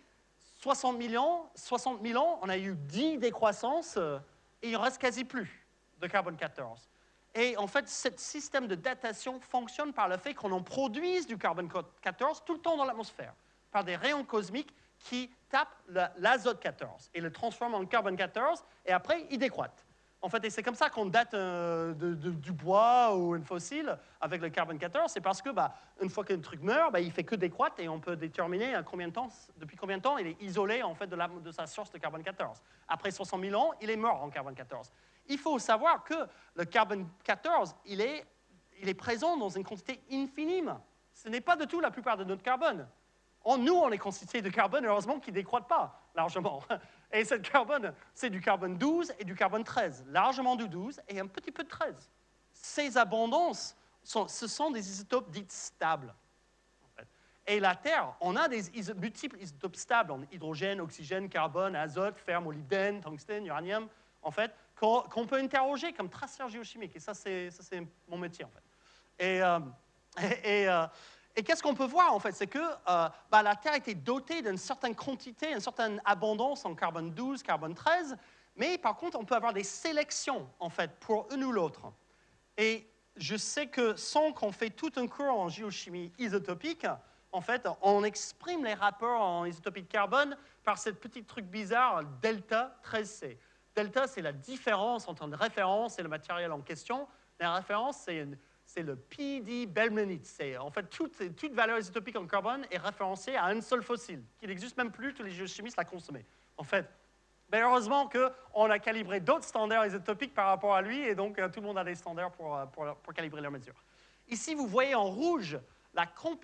60 000 ans, 60 000 ans, on a eu 10 décroissances euh, et il ne reste quasi plus de carbone 14. Et en fait, ce système de datation fonctionne par le fait qu'on en produise du carbone 14 tout le temps dans l'atmosphère, par des rayons cosmiques qui tapent l'azote 14 et le transforment en carbone 14, et après, il décroît. En fait, et c'est comme ça qu'on date euh, du bois ou un fossile avec le carbone 14. C'est parce que, bah, une fois qu'un truc meurt, bah, il fait que décroître et on peut déterminer à combien de temps, depuis combien de temps il est isolé en fait de, sa source de carbone 14. Après 60 000 ans, il est mort en carbone 14. Il faut savoir que le carbone 14, il est, présent dans une quantité infime. Ce n'est pas du tout la plupart de notre carbone. En nous, on est constitué de carbone, heureusement, qui ne décroît pas largement. Et ce carbone, c'est du carbone 12 et du carbone 13, largement du 12 et un petit peu de 13. Ces abondances, ce sont des isotopes dits stables. Et la Terre, on a des multiples isotopes stables, en hydrogène, oxygène, carbone, azote, fer, molybdène, tungstène, uranium, en fait, qu'on peut interroger comme traceurs géochimiques. Et ça, c'est mon métier, en fait. Euh, euh, et qu'est-ce qu'on peut voir en fait? C'est que euh, bah, la Terre était dotée d'une certaine quantité, une certaine abondance en carbone 12, carbone 13, mais par contre, on peut avoir des sélections en fait pour une ou l'autre. Et je sais que sans qu'on fait tout un cours en géochimie isotopique, en fait, on exprime les rapports en isotopie de carbone par ce petit truc bizarre, delta 13C. Delta, c'est la différence entre une référence et le matériel en question. La référence, c'est une- c'est le PD Belmanite. En fait toute, valeur isotopique en carbone est référencée à un seul fossile, qui n'existe même plus, tous les géochimistes l'ont consommé. En fait, mais heureusement qu'on a calibré d'autres standards isotopiques par rapport à lui, et donc euh, tout le monde a des standards pour, euh, pour, calibrer leurs mesures. Ici, vous voyez en rouge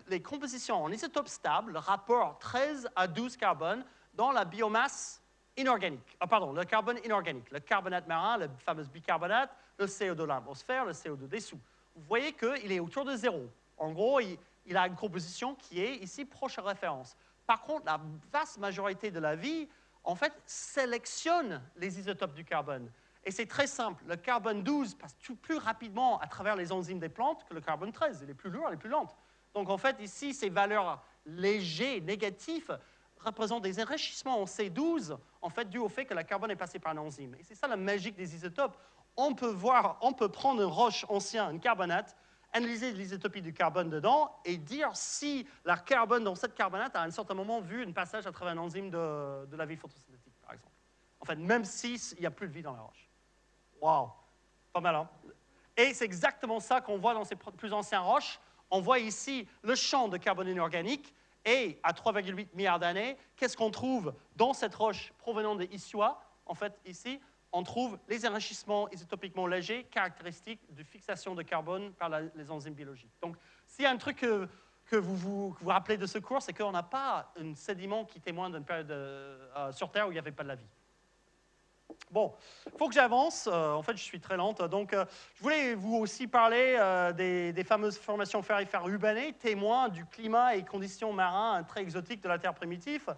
les compositions en isotope stable, le rapport 13 à 12 carbone dans la biomasse inorganique. Ah, pardon, le carbone inorganique, le carbonate marin, le fameux bicarbonate, le CO2 de l'atmosphère, le CO2 des sous. Vous voyez qu'il est autour de zéro. En gros, il, il a une composition qui est ici proche à référence. Par contre, la vaste majorité de la vie, en fait, sélectionne les isotopes du carbone. Et c'est très simple. Le carbone 12 passe tout plus rapidement à travers les enzymes des plantes que le carbone 13. Il est plus lourd, il est plus lent. Donc, en fait, ici, ces valeurs légers, négatifs, représentent des enrichissements en C12, en fait, dû au fait que le carbone est passé par une enzyme. Et c'est ça la magique des isotopes. On peut voir, on peut prendre une roche ancienne, une carbonate, analyser l'isotopie du carbone dedans et dire si la carbone dans cette carbonate a à un certain moment vu un passage à travers une enzyme de, de la vie photosynthétique, par exemple. En fait, même s'il n'y a plus de vie dans la roche. Waouh! Pas mal, hein? Et c'est exactement ça qu'on voit dans ces plus anciennes roches. On voit ici le champ de carbone inorganique et à 3,8 milliards d'années, qu'est-ce qu'on trouve dans cette roche provenant des Issua En fait, ici, on trouve les enrichissements isotopiquement légers caractéristiques de fixation de carbone par les enzymes biologiques. Donc, s'il y a un truc que, vous, vous rappelez de ce cours, c'est qu'on n'a pas un sédiment qui témoigne d'une période euh, euh, sur Terre où il n'y avait pas de la vie. Bon, il faut que j'avance. Euh, en fait, je suis très lente. Donc, je voulais vous aussi parler des, des fameuses formations ferrifères urbanées, témoins du climat et conditions marins très exotiques de la Terre primitive.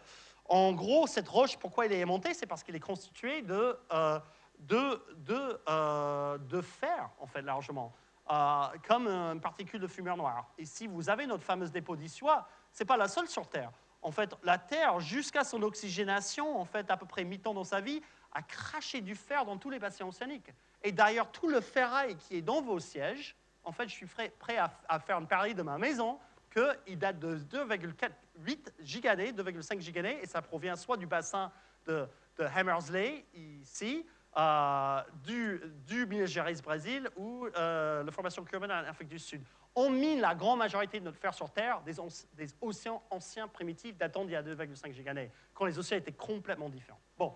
En gros, cette roche, pourquoi elle est aimantée C'est parce qu'elle est constituée de, euh, de, de, euh, de fer, en fait, largement, euh, comme une particule de fumeur noire. Et si vous avez notre fameuse dépôt d'Issois, ce n'est pas la seule sur Terre. En fait, la Terre, jusqu'à son oxygénation, en fait, à peu près mi-temps dans sa vie, a craché du fer dans tous les bassins océaniques. Et d'ailleurs, tout le ferraille qui est dans vos sièges, en fait, je suis prêt, à, faire un pari de ma maison qu'il date de 2,8 gigannées, 2,5 gigannées, et ça provient soit du bassin de, Hammersley, ici, euh, du, du Minas Gerais, Brésil, ou euh, la formation cubaine en Afrique du Sud. On mine la grande majorité de notre fer sur Terre des océans anciens primitifs datant d'il y a 2,5 gigannées, quand les océans étaient complètement différents. Bon,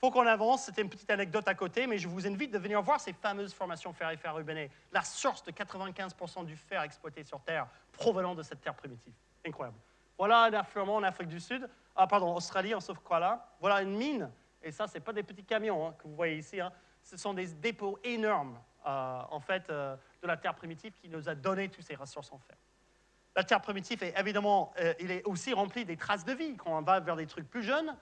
faut qu'on avance. C'était une petite anecdote à côté, mais je vous invite de venir voir ces fameuses formations ferrifères urbanées, la source de 95% du fer exploité sur Terre provenant de cette terre primitive. Incroyable. Voilà un affleurement en Afrique du Sud, ah pardon, Australie, en sauf quoi là. Voilà une mine, et ça, c'est pas des petits camions hein, que vous voyez ici. hein. Ce sont des dépôts énormes, euh, en fait, euh, de la terre primitive qui nous a donné toutes ces ressources en fer. La terre primitive est évidemment, euh, il est aussi rempli des traces de vie. Quand on va vers des trucs plus jeunes,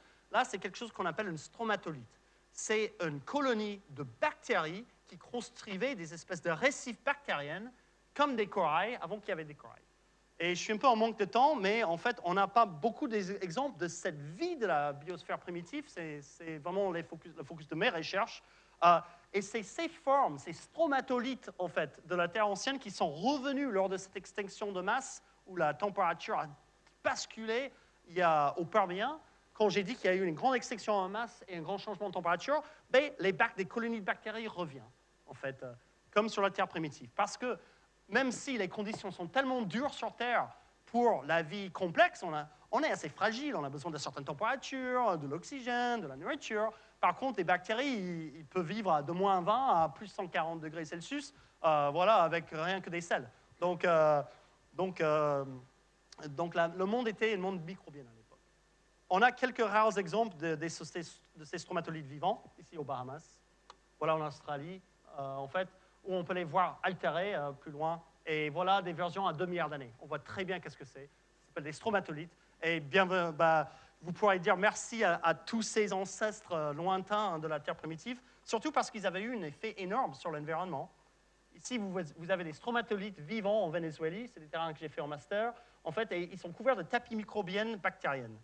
c'est quelque chose qu'on appelle une stromatolite. C'est une colonie de bactéries qui construisaient des espèces de récifs bactériennes comme des corails avant qu'il y avait des corails. Et je suis un peu en manque de temps, mais en fait, on n'a pas beaucoup d'exemples de cette vie de la biosphère primitive. C'est vraiment le focus de mes recherches. Euh, et c'est ces formes, ces stromatolites, en fait, de la Terre ancienne qui sont revenus lors de cette extinction de masse où la température a basculé il y a, au Permien, quand j'ai dit qu'il y a eu une grande extinction en masse et un grand changement de température, ben, les bac- des colonies de bactéries reviennent, en fait, euh, comme sur la Terre primitive. Parce que même si les conditions sont tellement dures sur Terre pour la vie complexe, on, est assez fragile, on a besoin de certaines températures, de l'oxygène, de la nourriture. Par contre, les bactéries, ils, peuvent vivre de moins 20 à plus 140 degrés Celsius, euh, voilà, avec rien que des sels. Donc, euh, donc, donc le monde était un monde microbien à l'époque. On a quelques rares exemples de, ces stromatolites vivants, ici aux Bahamas. Voilà en Australie, euh, en fait, où on peut les voir altérés euh, plus loin. Et voilà des versions à 2 milliards d'années. On voit très bien qu'est-ce que c'est. Ça des stromatolites. Et bien, euh, bah, vous pourrez dire merci à, tous ces ancêtres lointains hein, de la Terre primitive, surtout parce qu'ils avaient eu un effet énorme sur l'environnement. Ici, vous, vous avez des stromatolites vivants en Venezuela, c'est des terrains que j'ai fait en master, en fait, et ils sont couverts de tapis microbiennes bactériennes.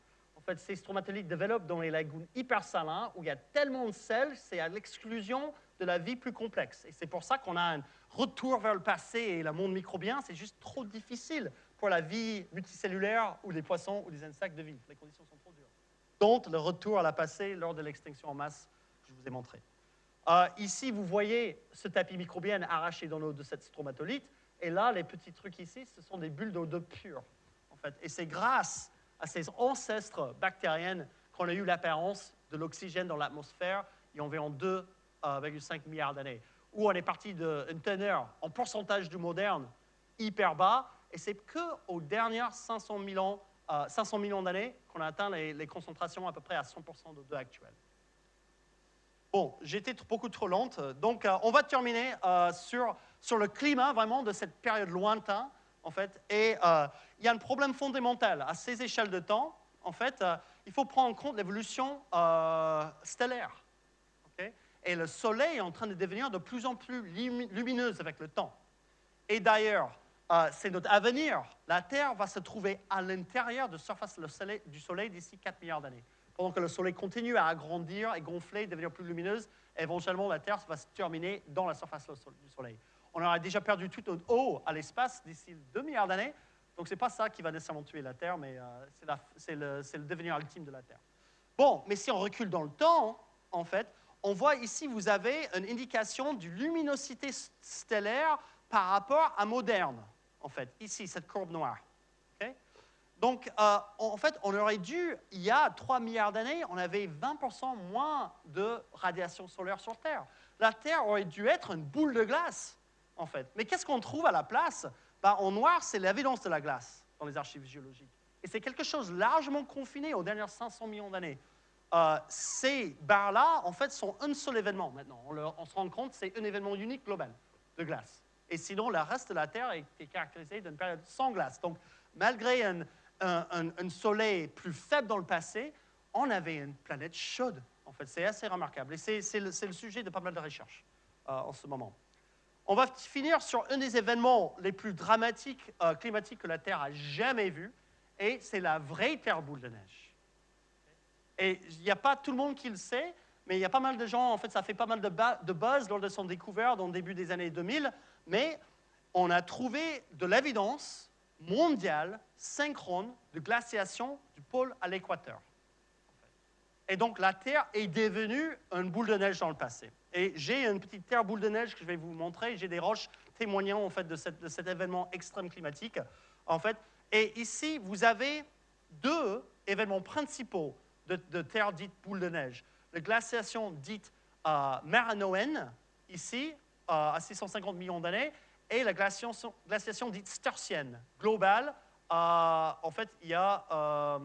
En fait, ces stromatolites développent dans les lagoons hyper salins où il y a tellement de sel, c'est à l'exclusion de la vie plus complexe. Et c'est pour ça qu'on a un retour vers le passé et le monde microbien, c'est juste trop difficile pour la vie multicellulaire ou les poissons ou les insectes de vivre. Les conditions sont trop dures. Donc, le retour à la passé lors de l'extinction en masse, je vous ai montré. Euh, ici, vous voyez ce tapis microbien arraché dans l'eau de cette stromatolite. Et là, les petits trucs ici, ce sont des bulles d'eau de pure. En fait. Et c'est grâce à ces ancêtres bactériennes qu'on a eu l'apparence de l'oxygène dans l'atmosphère il y a environ 2,5 milliards d'années. Où on est parti d'une teneur en pourcentage du moderne hyper bas. Et c'est qu'aux dernières 500 millions, euh, 500 millions d'années qu'on a atteint les, concentrations à peu près à 100% de 2 actuelles. Bon, j'étais beaucoup trop lente, donc euh, on va terminer euh, sur, sur le climat vraiment de cette période lointaine, en fait. Et euh, il y a un problème fondamental à ces échelles de temps. En fait, euh, il faut prendre en compte l'évolution euh, stellaire. Et le Soleil est en train de devenir de plus en plus lumi- lumineux avec le temps. Et d'ailleurs, c'est notre avenir. La Terre va se trouver à l'intérieur de la surface du Soleil d'ici 4 milliards d'années. Pendant que le Soleil continue à agrandir et gonfler, devenir plus lumineuse, éventuellement la Terre va se terminer dans la surface du Soleil. On aura déjà perdu toute notre eau à l'espace d'ici 2 milliards d'années. Donc ce n'est pas ça qui va nécessairement tuer la Terre, mais euh, c'est le, devenir ultime de la Terre. Bon, mais si on recule dans le temps, en fait, on voit ici, vous avez une indication du luminosité stellaire par rapport à moderne, en fait. Ici, cette courbe noire. ok? Donc, euh, en fait, on aurait dû, il y a 3 milliards d'années, on avait 20% moins de radiation solaire sur Terre. La Terre aurait dû être une boule de glace, en fait. Mais qu'est-ce qu'on trouve à la place? Ben, En noir, c'est l'évidence de la glace dans les archives géologiques. Et c'est quelque chose largement confiné aux dernières 500 millions d'années. Euh, ces barres-là, en fait, sont un seul événement maintenant. On, se rend compte, c'est un événement unique global de glace. Et sinon, le reste de la Terre est, caractérisé d'une période sans glace. Donc, malgré un, soleil plus faible dans le passé, on avait une planète chaude. En fait, c'est assez remarquable. Et c'est c'est le, c'est le sujet de pas mal de recherches euh, en ce moment. On va finir sur un des événements les plus dramatiques euh, climatiques que la Terre a jamais vus, et c'est la vraie Terre boule de neige. Et il n'y a pas tout le monde qui le sait, mais il y a pas mal de gens, en fait, ça fait pas mal de, de buzz lors de son découverte dans le début des années 2000, mais on a trouvé de l'évidence mondiale synchrone de glaciation du pôle à l'équateur. Et donc la Terre est devenue une boule de neige dans le passé. Et j'ai une petite Terre boule de neige que je vais vous montrer. J'ai des roches témoignant en fait de, cet événement extrême climatique. En fait, et ici vous avez deux événements principaux de, Terre dite boule de neige. La glaciation dite euh, maranoenne, ici, euh, à 650 millions d'années, et la glaciation, glaciation dite stertienne, globale. euh, en fait, il y a euh,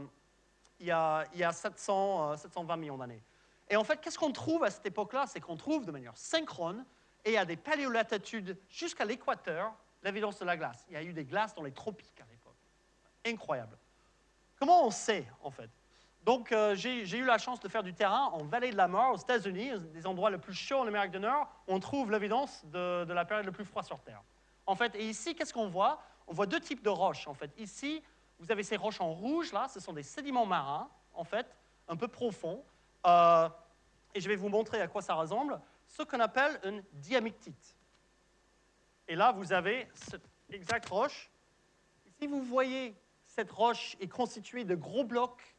il y a, il y a 700, euh, 720 millions d'années. Et en fait, qu'est-ce qu'on trouve à cette époque-là? C'est qu'on trouve de manière synchrone et à des paléolatitudes jusqu'à l'équateur l'évidence de la glace. Il y a eu des glaces dans les tropiques à l'époque. Incroyable. Comment on sait, en fait? Donc, euh, j'ai eu la chance de faire du terrain en vallée de la mort, aux États-Unis, des endroits les plus chauds en Amérique du Nord. On trouve l'évidence de, de la période la plus froide sur Terre. En fait, et ici, qu'est-ce qu'on voit? On voit deux types de roches. En fait, ici, vous avez ces roches en rouge, là, ce sont des sédiments marins, en fait, un peu profonds. Euh, et je vais vous montrer à quoi ça ressemble. Ce qu'on appelle une diamictite. Et là, vous avez cette exacte roche. Ici, vous voyez, cette roche est constituée de gros blocs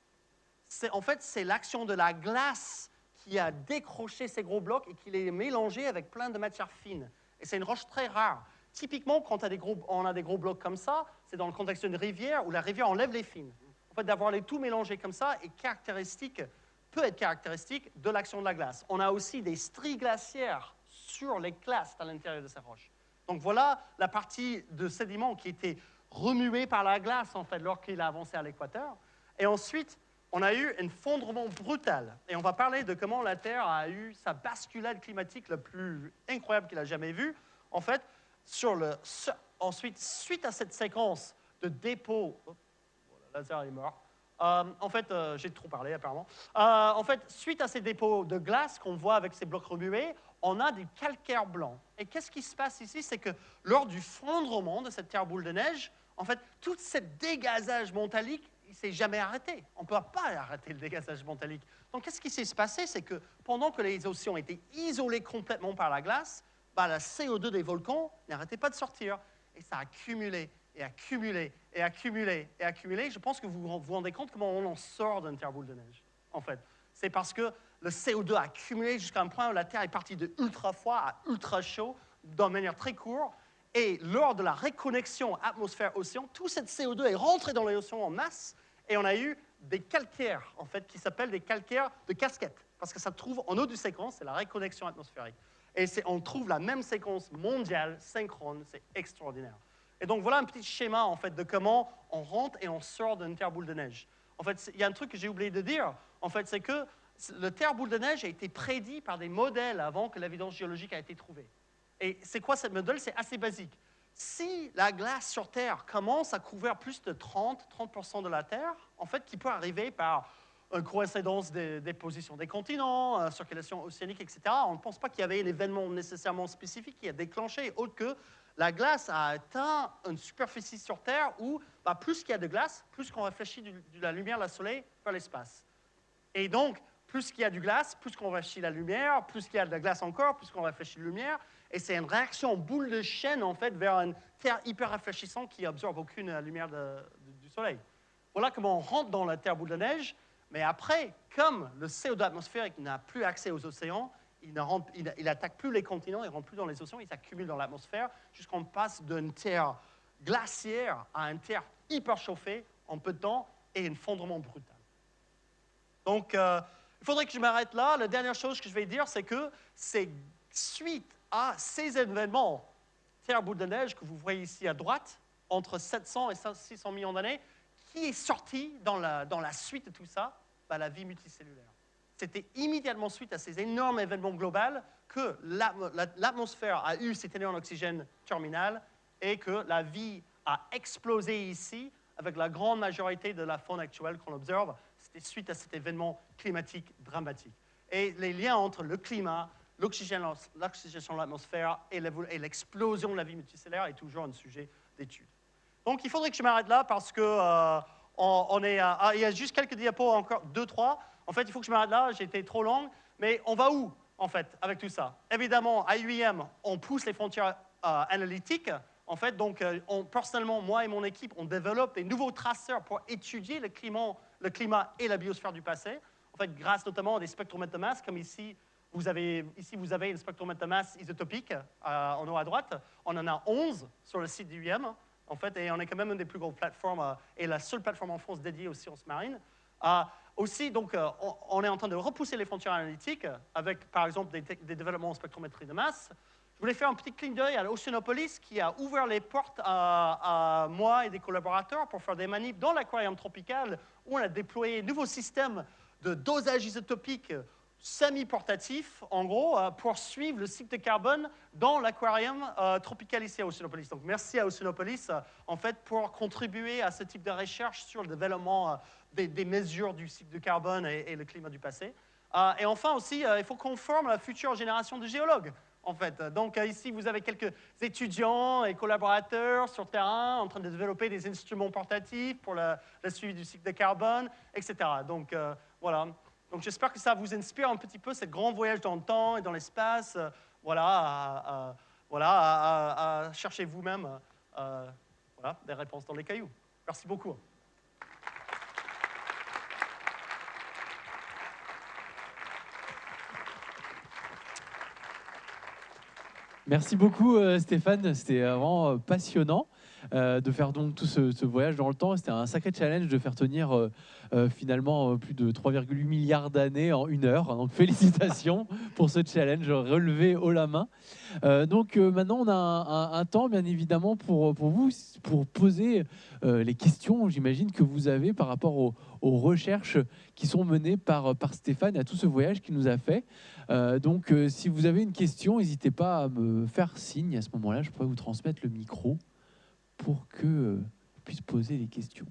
en fait, c'est l'action de la glace qui a décroché ces gros blocs et qui les mélangé avec plein de matières fines. Et c'est une roche très rare. Typiquement, quand on a des gros blocs comme ça, c'est dans le contexte d'une rivière où la rivière enlève les fines. En fait, d'avoir les tout mélangés comme ça est caractéristique, peut être caractéristique de l'action de la glace. On a aussi des stries glaciaires sur les clastes à l'intérieur de ces roches. Donc voilà la partie de sédiment qui était remuée par la glace, en fait, lorsqu'il a avancé à l'équateur. Et ensuite, on a eu un fondrement brutal. Et on va parler de comment la Terre a eu sa basculade climatique la plus incroyable qu'il a jamais vue. En fait, ensuite, suite à cette séquence de dépôt, oh, le laser est mort. Euh, en fait, euh, j'ai trop parlé apparemment. Euh, en fait, suite à ces dépôts de glace qu'on voit avec ces blocs remués, on a du calcaire blanc. Et qu'est-ce qui se passe ici? C'est que lors du fondrement de cette terre boule de neige, en fait, tout ce dégazage montalique il s'est jamais arrêté. On ne peut pas arrêter le dégazage montalique. Donc, qu'est-ce qui s'est passé? C'est que pendant que les océans étaient isolés complètement par la glace, la CO2 des volcans n'arrêtait pas de sortir. Et ça a accumulé et accumulé et accumulé et accumulé. Je pense que vous vous rendez compte comment on en sort d'une terre boule de neige, en fait. C'est parce que le CO2 a accumulé jusqu'à un point où la Terre est partie de ultra froid à ultra chaud, d'une manière très courte. Et lors de la réconnexion atmosphère-océan, tout cette CO2 est rentré dans l'océan en masse et on a eu des calcaires, en fait, qui s'appellent des calcaires de casquette, parce que ça trouve en eau du séquence, c'est la réconnexion atmosphérique. Et on trouve la même séquence mondiale, synchrone, c'est extraordinaire. Et donc voilà un petit schéma, en fait, de comment on rentre et on sort d'une terre boule de neige. En fait, il y a un truc que j'ai oublié de dire, en fait, c'est que le terre boule de neige a été prédit par des modèles avant que l'évidence géologique a été trouvée. Et c'est quoi cette modèle? C'est assez basique. Si la glace sur Terre commence à couvrir plus de 30-30% de la Terre, en fait, qui peut arriver par coïncidence des, positions des continents, euh, circulation océanique, etc., on ne pense pas qu'il y avait un événement nécessairement spécifique qui a déclenché, autre que la glace a atteint une superficie sur Terre où bah, plus qu'il y a de glace, plus qu'on réfléchit de la lumière du Soleil vers l'espace. Et donc, plus qu'il y a du glace, plus qu'on réfléchit la lumière, plus qu'il y a de la glace encore, plus qu'on réfléchit la lumière, et c'est une réaction boule de chaîne, en fait, vers une Terre hyper rafraîchissante qui absorbe aucune lumière du Soleil. Voilà comment on rentre dans la Terre boule de neige. Mais après, comme le CO2 atmosphérique n'a plus accès aux océans, il n'attaque plus les continents, il ne rentre plus dans les océans, il s'accumule dans l'atmosphère jusqu'on passe d'une terre glaciaire à une terre hyper chauffée en peu de temps et un fondement brutal. Donc, euh, il faudrait que je m'arrête là. La dernière chose que je vais dire, c'est que c'est suite à ces événements, Terre boule de neige que vous voyez ici à droite, entre 700 et 600 millions d'années, qui est sorti dans la, suite de tout ça bah, La vie multicellulaire. C'était immédiatement suite à ces énormes événements globaux que l'atmosphère a eu cet énorme oxygène terminal et que la vie a explosé ici avec la grande majorité de la faune actuelle qu'on observe. C'était suite à cet événement climatique dramatique. Et les liens entre le climat, l'oxygénation de l'atmosphère et l'explosion de la vie multicellulaire est toujours un sujet d'étude. Donc, il faudrait que je m'arrête là parce que euh, est, ah, il y a juste quelques diapos, encore deux, trois. En fait, il faut que je m'arrête là, j'ai été trop long. Mais on va où, en fait, avec tout ça? Évidemment, à UIM, on pousse les frontières euh, analytiques. En fait, donc, euh, personnellement, moi et mon équipe, on développe des nouveaux traceurs pour étudier le climat, et la biosphère du passé. En fait, grâce notamment à des spectromètres de masse, comme ici, vous avez, ici, vous avez une spectromètre de masse isotopique en haut à droite. On en a 11 sur le site du UM, en fait, et on est quand même une des plus grosses plateformes euh, et la seule plateforme en France dédiée aux sciences marines. Euh, aussi, donc, on, est en train de repousser les frontières analytiques avec, par exemple, des, développements en spectrométrie de masse. Je voulais faire un petit clin d'œil à l'Oceanopolis qui a ouvert les portes à, à, moi et des collaborateurs pour faire des manips dans l'aquarium tropical où on a déployé un nouveau système de dosage isotopique semi-portatif, en gros, euh, pour suivre le cycle de carbone dans l'aquarium euh, à Oceanopolis. Donc, merci à Oceanopolis, euh, en fait, pour contribuer à ce type de recherche sur le développement des, mesures du cycle de carbone et, le climat du passé. et enfin aussi, il faut qu'on forme la future génération de géologues. En fait. Donc ici, vous avez quelques étudiants et collaborateurs sur le terrain en train de développer des instruments portatifs pour le, le suivi du cycle de carbone, etc. Donc voilà. Donc j'espère que ça vous inspire un petit peu, ce grand voyage dans le temps et dans l'espace, euh, voilà, à, voilà, à, chercher vous-même euh, des réponses dans les cailloux. Merci beaucoup. Merci beaucoup euh, Stéphane, c'était vraiment passionnant. Euh, de faire donc tout ce, voyage dans le temps. C'était un sacré challenge de faire tenir euh, euh, finalement plus de 3,8 milliards d'années en une heure. Donc félicitations pour ce challenge relevé haut la main. donc maintenant, on a un, temps, bien évidemment, pour, pour vous, pour poser les questions, j'imagine, que vous avez par rapport aux, recherches qui sont menées par, par Stéphane et à tout ce voyage qu'il nous a fait. donc, si vous avez une question, n'hésitez pas à me faire signe. À ce moment-là, je pourrais vous transmettre le micro pour que euh, puisse poser les questions.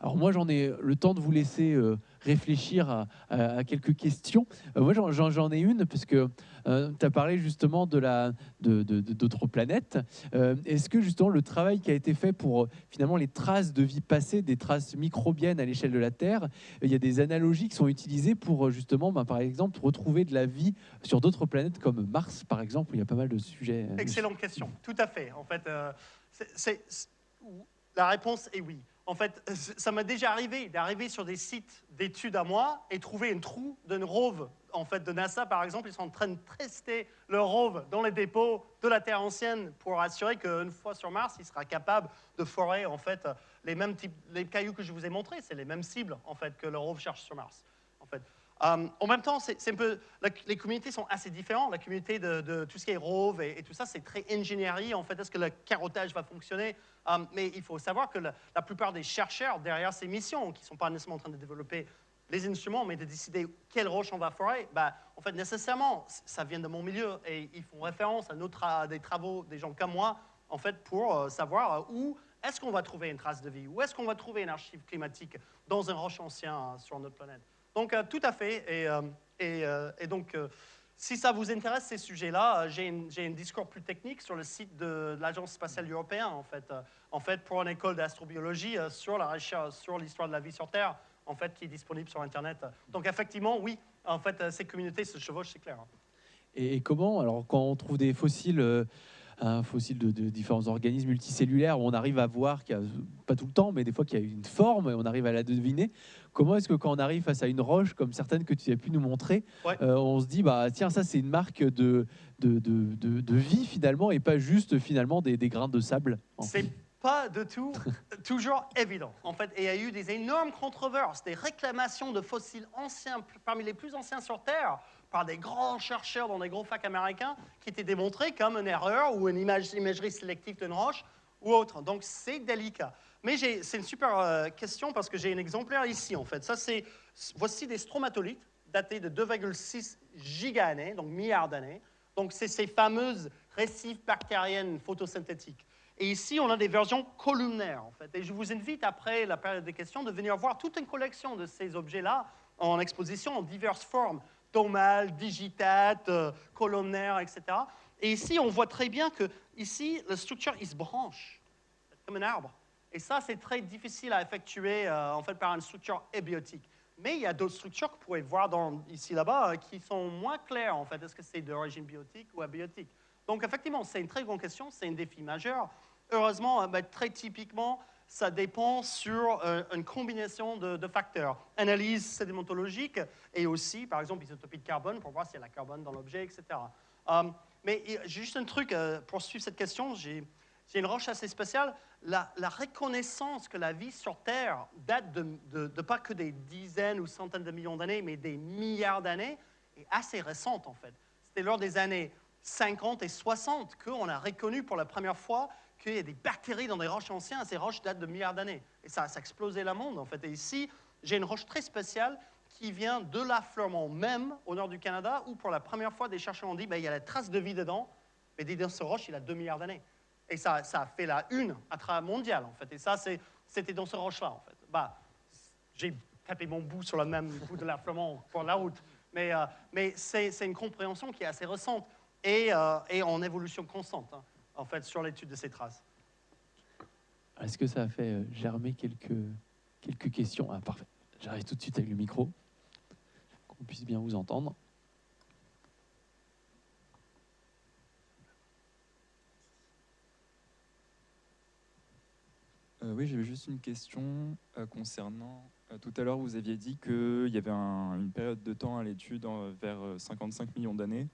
Alors moi, j'en ai le temps de vous laisser euh, réfléchir à, quelques questions. Euh, moi, j'en ai une, parce que tu as parlé justement de la d'autres planètes. Est-ce que justement le travail qui a été fait pour finalement les traces de vie passée, des traces microbiennes à l'échelle de la Terre, il y a des analogies qui sont utilisées pour justement, ben, par exemple, retrouver de la vie sur d'autres planètes comme Mars, par exemple, où il y a pas mal de sujets. Excellente question, tout à fait. En fait, la réponse est oui. En fait, ça m'est déjà arrivé d'arriver sur des sites d'études à moi et trouver un trou d'une rove en fait, de NASA, par exemple. Ils sont en train de tester le rove dans les dépôts de la Terre ancienne pour assurer qu'une fois sur Mars, il sera capable de forer en fait, les mêmes types, les cailloux que je vous ai montrés. C'est les mêmes cibles en fait, que le rove cherche sur Mars. Euh, en même temps, c'est un peu, les communautés sont assez différentes. La communauté de, tout ce qui est Rove et, tout ça, c'est très ingénierie. En fait, est-ce que le carottage va fonctionner? Euh, Mais il faut savoir que la, plupart des chercheurs derrière ces missions, qui ne sont pas nécessairement en train de développer les instruments, mais de décider quelle roche on va forer, bah, en fait, nécessairement, ça vient de mon milieu et ils font référence à, des travaux des gens comme moi, en fait, pour euh, savoir où est-ce qu'on va trouver une trace de vie, où est-ce qu'on va trouver une archive climatique dans un roche ancien sur notre planète. Donc, euh, tout à fait. Et, euh, euh, et, donc, si ça vous intéresse, ces sujets-là, j'ai un discours plus technique sur le site de, l'Agence spatiale européenne, en fait, en fait, pour une école d'astrobiologie sur la recherche, sur l'histoire de la vie sur Terre, en fait, qui est disponible sur Internet. Donc, effectivement, oui, en fait, ces communautés se chevauchent, c'est clair. Et comment, alors, quand on trouve des fossiles un fossile de, différents organismes multicellulaires où on arrive à voir qu'il y a, pas tout le temps, mais des fois qu'il y a une forme et on arrive à la deviner. Comment est-ce que quand on arrive face à une roche comme certaines que tu as pu nous montrer, euh, on se dit bah tiens ça c'est une marque de de, de, vie finalement et pas juste finalement des, des grains de sable. C'est pas de tout toujours évident. En fait, il y a eu des énormes controverses, des réclamations de fossiles anciens, parmi les plus anciens sur Terre, par des grands chercheurs dans des gros facs américains qui étaient démontrés comme une erreur ou une image, imagerie sélective d'une roche ou autre. Donc c'est délicat. Mais c'est une super euh, question parce que j'ai un exemplaire ici en fait. Ça c'est voici des stromatolites datés de 2,6 giga-années, donc milliards d'années. Donc c'est ces fameuses récifs bactériennes photosynthétiques. Et ici, on a des versions columnaires, en fait. Et je vous invite, après la période des questions, de venir voir toute une collection de ces objets-là en exposition en diverses formes tomale, digitate, euh, colonnaire, etc. Et ici, on voit très bien que ici, la structure, il se branche, comme un arbre. Et ça, c'est très difficile à effectuer euh, en fait par une structure abiotique. Mais il y a d'autres structures que vous pouvez voir dans, ici là-bas euh, qui sont moins claires en fait. Est-ce que c'est d'origine biotique ou abiotique? Donc effectivement, c'est une très grande question, c'est un défi majeur. Heureusement, ben, très typiquement, ça dépend sur euh, une combinaison de, facteurs. Analyse sédimentologique et aussi, par exemple, isotopie de carbone pour voir s'il y a la carbone dans l'objet, etc. Euh, mais juste un truc euh, pour suivre cette question, j'ai une roche assez spéciale. La, reconnaissance que la vie sur Terre date de, de pas que des dizaines ou centaines de millions d'années, mais des milliards d'années, est assez récente en fait. C'était lors des années 50 et 60 qu'on a reconnu pour la première fois qu'il y a des bactéries dans des roches anciennes. Ces roches datent de milliards d'années. Et ça, ça a explosé le monde, en fait. Et ici, j'ai une roche très spéciale qui vient de l'affleurement même, au nord du Canada, où pour la première fois, des chercheurs ont dit ben, il y a la trace de vie dedans, mais dans ce roche, il a 2 milliards d'années. Et ça, ça a fait la une à travers mondial, en fait. Et ça, c'était dans ce roche-là, en fait. Bah, j'ai tapé mon bout sur le même bout de l'affleurement pour la route. Mais, euh, mais c'est une compréhension qui est assez récente et, euh, en évolution constante. Hein en fait, sur l'étude de ces traces. Est-ce que ça a fait euh, germer quelques, quelques questions? Ah, parfait. J'arrive tout de suite avec le micro, qu'on puisse bien vous entendre. Euh, oui, j'avais juste une question euh, concernant. tout à l'heure, vous aviez dit qu'il y avait une période de temps à l'étude vers 55 millions d'années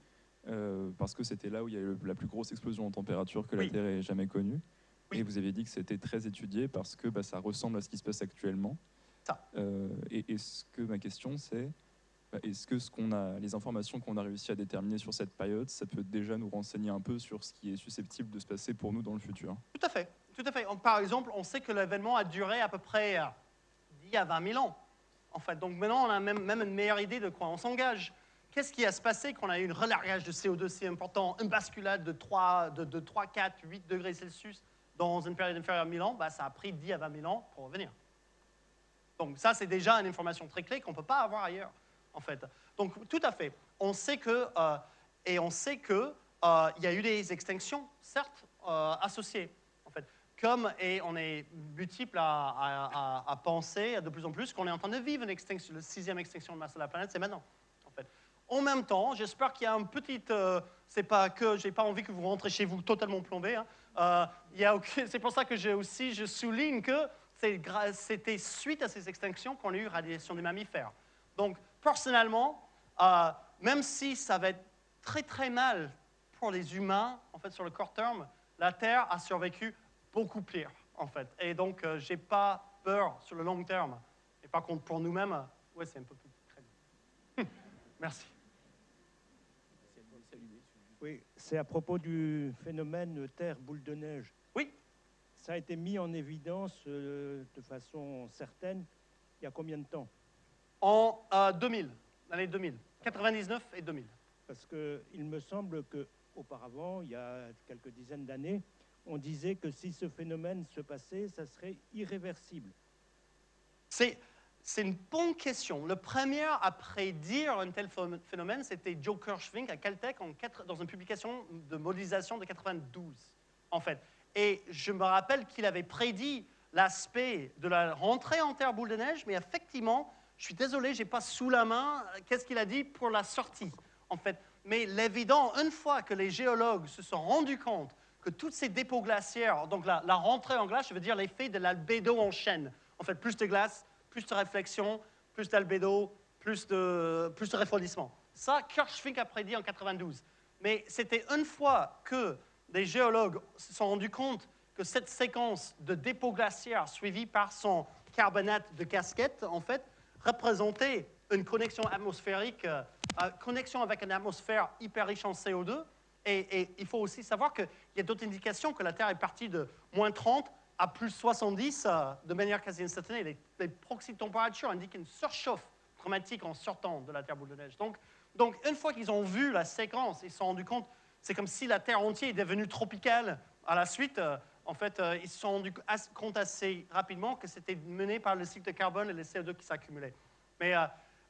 euh, parce que c'était là où il y a eu la plus grosse explosion en température que Oui. la Terre ait jamais connue. Oui. Et vous avez dit que c'était très étudié parce que bah, ça ressemble à ce qui se passe actuellement. Ça. Euh, et est-ce que ma question c'est, bah, est-ce que ce qu'on a, les informations qu'on a réussi à déterminer sur cette période, ça peut déjà nous renseigner un peu sur ce qui est susceptible de se passer pour nous dans le futur? Tout à fait, tout à fait. On- Par exemple, on sait que l'événement a duré à peu près euh, 10 à 20 000 ans. En fait, donc maintenant, on a même, même une meilleure idée de quoi on s'engage. Qu'est-ce qui a se passé quand on a eu un relargage de CO2 si important, une basculade de 3, de, de 3, 4, 8 degrés Celsius dans une période inférieure à 1000 ans? Bah, Ça a pris 10 à 20 000 ans pour revenir. Donc ça, c'est déjà une information très clé qu'on ne peut pas avoir ailleurs, en fait. Donc tout à fait. On sait que, euh, et on sait que euh, y a eu des extinctions, certes, euh, associées, en fait. Comme, et on est multiple à- à penser de plus en plus qu'on est en train de vivre une extinction, la sixième extinction de masse de la planète, c'est maintenant, en même temps, j'espère qu'il y a un petit, euh, c'est pas que j'ai pas envie que vous rentrez chez vous totalement plombé. hein. Euh, c'est pour ça que j'ai aussi, je souligne que c'était suite à ces extinctions qu'on a eu radiation des mammifères. Donc, personnellement, euh, même si ça va être très très mal pour les humains, en fait, sur le court terme, la Terre a survécu beaucoup pire, en fait. Et donc, euh, j'ai pas peur sur le long terme. Et par contre, pour nous-mêmes, ouais, c'est un peu plus crédible. Merci. Oui, c'est à propos du phénomène Terre boule de neige. Oui. Ça a été mis en évidence euh, de façon certaine il y a combien de temps? En euh, 2000, l'année 2000, 99 et 2000. Parce qu'il me semble que auparavant, il y a quelques dizaines d'années, on disait que si ce phénomène se passait, ça serait irréversible. C'est, c'est une bonne question. Le premier à prédire un tel phénomène, c'était Joe Kirschvink à Caltech dans une publication de modélisation de 92, en fait. Et je me rappelle qu'il avait prédit l'aspect de la rentrée en terre boule de neige, mais effectivement, je suis désolé, je n'ai pas sous la main euh, qu'est-ce qu'il a dit pour la sortie, en fait. Mais l'évident, une fois que les géologues se sont rendus compte que toutes ces dépôts glaciaires, donc la, la rentrée en glace, je veux dire l'effet de l'albédo en chaîne. En fait, plus de glace, plus de réflexion, plus d'albédo, plus de, plus de refroidissement. Ça, Kirschvink a prédit en 92. Mais c'était une fois que les géologues se sont rendus compte que cette séquence de dépôts glaciaires suivie par son carbonate de casquette, en fait, représentait une connexion atmosphérique, euh, euh, connexion avec une atmosphère hyper riche en CO2. Et, et il faut aussi savoir qu'il y a d'autres indications que la Terre est partie de moins 30 à plus 70 euh, de manière quasi instantanée. Les, les de température indiquent une surchauffe dramatique en sortant de la Terre boule de neige. Donc, donc une fois qu'ils ont vu la séquence, ils se sont rendus compte, c'est comme si la Terre entière est devenue tropicale. À la suite, euh, en fait, euh, ils se sont rendus compte assez rapidement que c'était mené par le cycle de carbone et le CO2 qui s'accumulaient. Mais,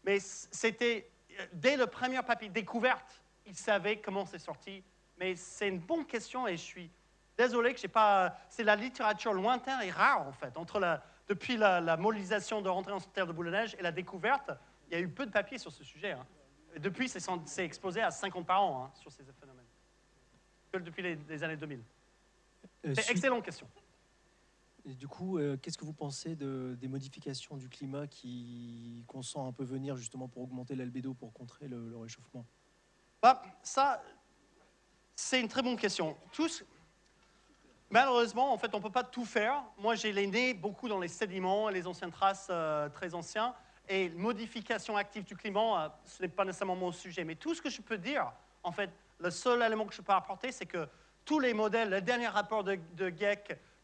mais c'était, dès le premier papier découverte, ils savaient comment c'est sorti. Mais c'est une bonne question et je suis désolé que j'ai pas. C'est la littérature lointaine et rare, en fait. Entre la, depuis la, la modélisation de rentrée en terre de boule de neige et la découverte, il y a eu peu de papiers sur ce sujet. hein. Et depuis, c'est exposé à 50 par an hein, sur ces phénomènes. Depuis les, les années 2000. Euh, C'est excellente question. et du coup, euh, qu'est-ce que vous pensez de, des modifications du climat qui qu'on sent un peu venir justement pour augmenter l'albédo, pour contrer le, le réchauffement? Bah, ça, c'est une très bonne question. Tous, malheureusement, en fait, on ne peut pas tout faire. Moi, j'ai les nez beaucoup dans les sédiments les anciennes traces euh, très anciens. Et modification active du climat, euh, ce n'est pas nécessairement mon sujet. Mais tout ce que je peux dire, en fait, le seul élément que je peux apporter, c'est que tous les modèles, le dernier rapport de, de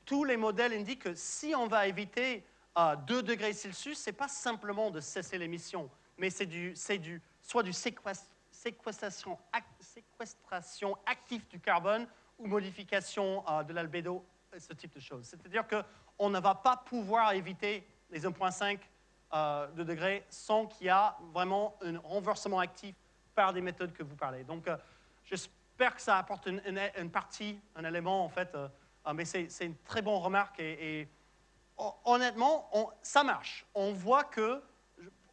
tous les modèles indiquent que si on va éviter à 2 degrés Celsius, ce n'est pas simplement de cesser l'émission, mais c'est du, du, soit du séquestration, séquestration active du carbone ou modification euh, de l'albédo, ce type de choses. C'est-à-dire qu'on ne va pas pouvoir éviter les 1,5 euh, de degrés sans qu'il y a vraiment un renversement actif par des méthodes que vous parlez. Donc, euh, j'espère que ça apporte une, partie, un élément, en fait, mais c'est une très bonne remarque et, et hon- honnêtement, on- ça marche. On voit que,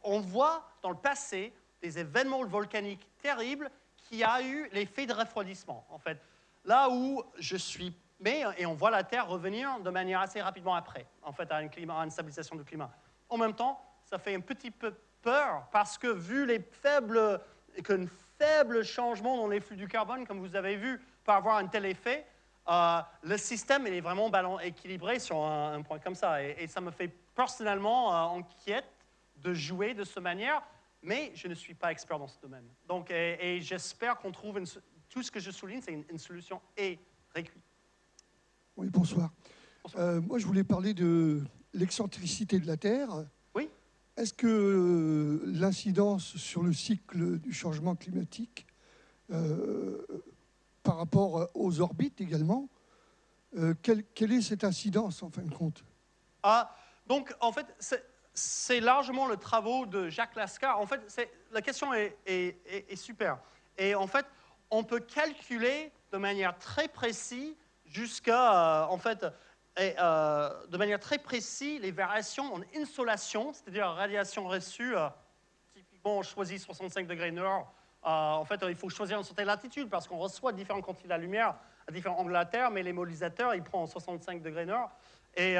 on voit dans le passé des événements volcaniques terribles qui a eu l'effet de refroidissement. En fait, là où je suis, mais et on voit la Terre revenir de manière assez rapidement après, en fait, à, un climat, une stabilisation du climat. En même temps, ça fait un petit peu peur parce que vu les faibles, qu'une faible changement dans les flux du carbone, comme vous avez vu, peut avoir un tel effet. Euh, le système est vraiment équilibré sur un, point comme ça. Et, ça me fait personnellement euh, inquiète de jouer de cette manière, mais je ne suis pas expert dans ce domaine. Donc, et, et j'espère qu'on trouve une tout ce que je souligne, c'est une, une solution et récu- Oui, bonsoir. Bonsoir. Euh, moi, je voulais parler de l'excentricité de la Terre. Oui. Est-ce que euh, l'incidence sur le cycle du changement climatique, euh, par rapport aux orbites également, euh, quelle, quelle est cette incidence en fin de compte? Ah, donc, en fait, c'est- largement le travaux de Jacques Lascar. En fait, la question est, est- est- est super. Et en fait, on peut calculer de manière très précise jusqu'à, euh, en fait, et, euh, de manière très précise les variations en insolation, c'est-à-dire radiation reçue. euh, typiquement, on choisit 65 degrés nord. En fait, il faut choisir une certaine latitude parce qu'on reçoit différentes quantités de la lumière à différents angles de la Terre, mais l'émolisateurs, il prend en 65 degrés nord. Et,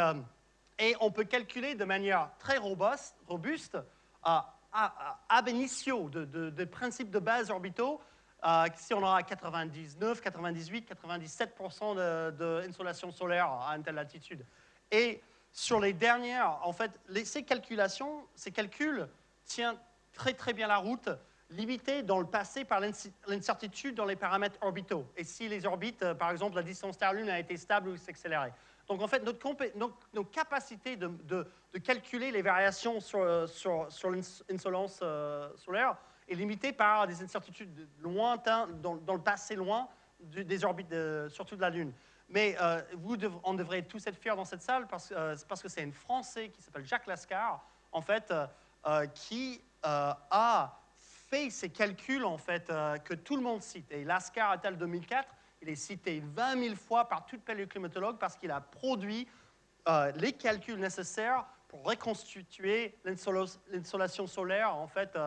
on peut calculer de manière très robuste, robuste ab initio, de, de- de principes de base orbitaux, euh, si on aura 99, 98, 97% de, de insolation solaire à une telle latitude. Et sur les dernières, en fait, ces calculations, ces calculs tiennent très très bien la route, limités dans le passé par l'incertitude dans les paramètres orbitaux. Et si les orbites, euh, par exemple, la distance Terre-Lune a été stable ou s'accélérer. Donc en fait, notre nos, nos capacités de, de- de calculer les variations sur, euh, sur, l'insolence solaire est limitée par des incertitudes lointaines, dans, le passé loin, des orbites, surtout de la Lune. Mais euh, vous dev- on devrait tous être fiers dans cette salle parce, euh, que c'est un Français qui s'appelle Jacques Lascar, en fait, euh, qui a fait ces calculs en fait, que tout le monde cite. Et Lascar, à tel 2004, il est cité 20 000 fois par tout paléoclimatologue parce qu'il a produit les calculs nécessaires pour reconstituer l'insolation solaire en fait,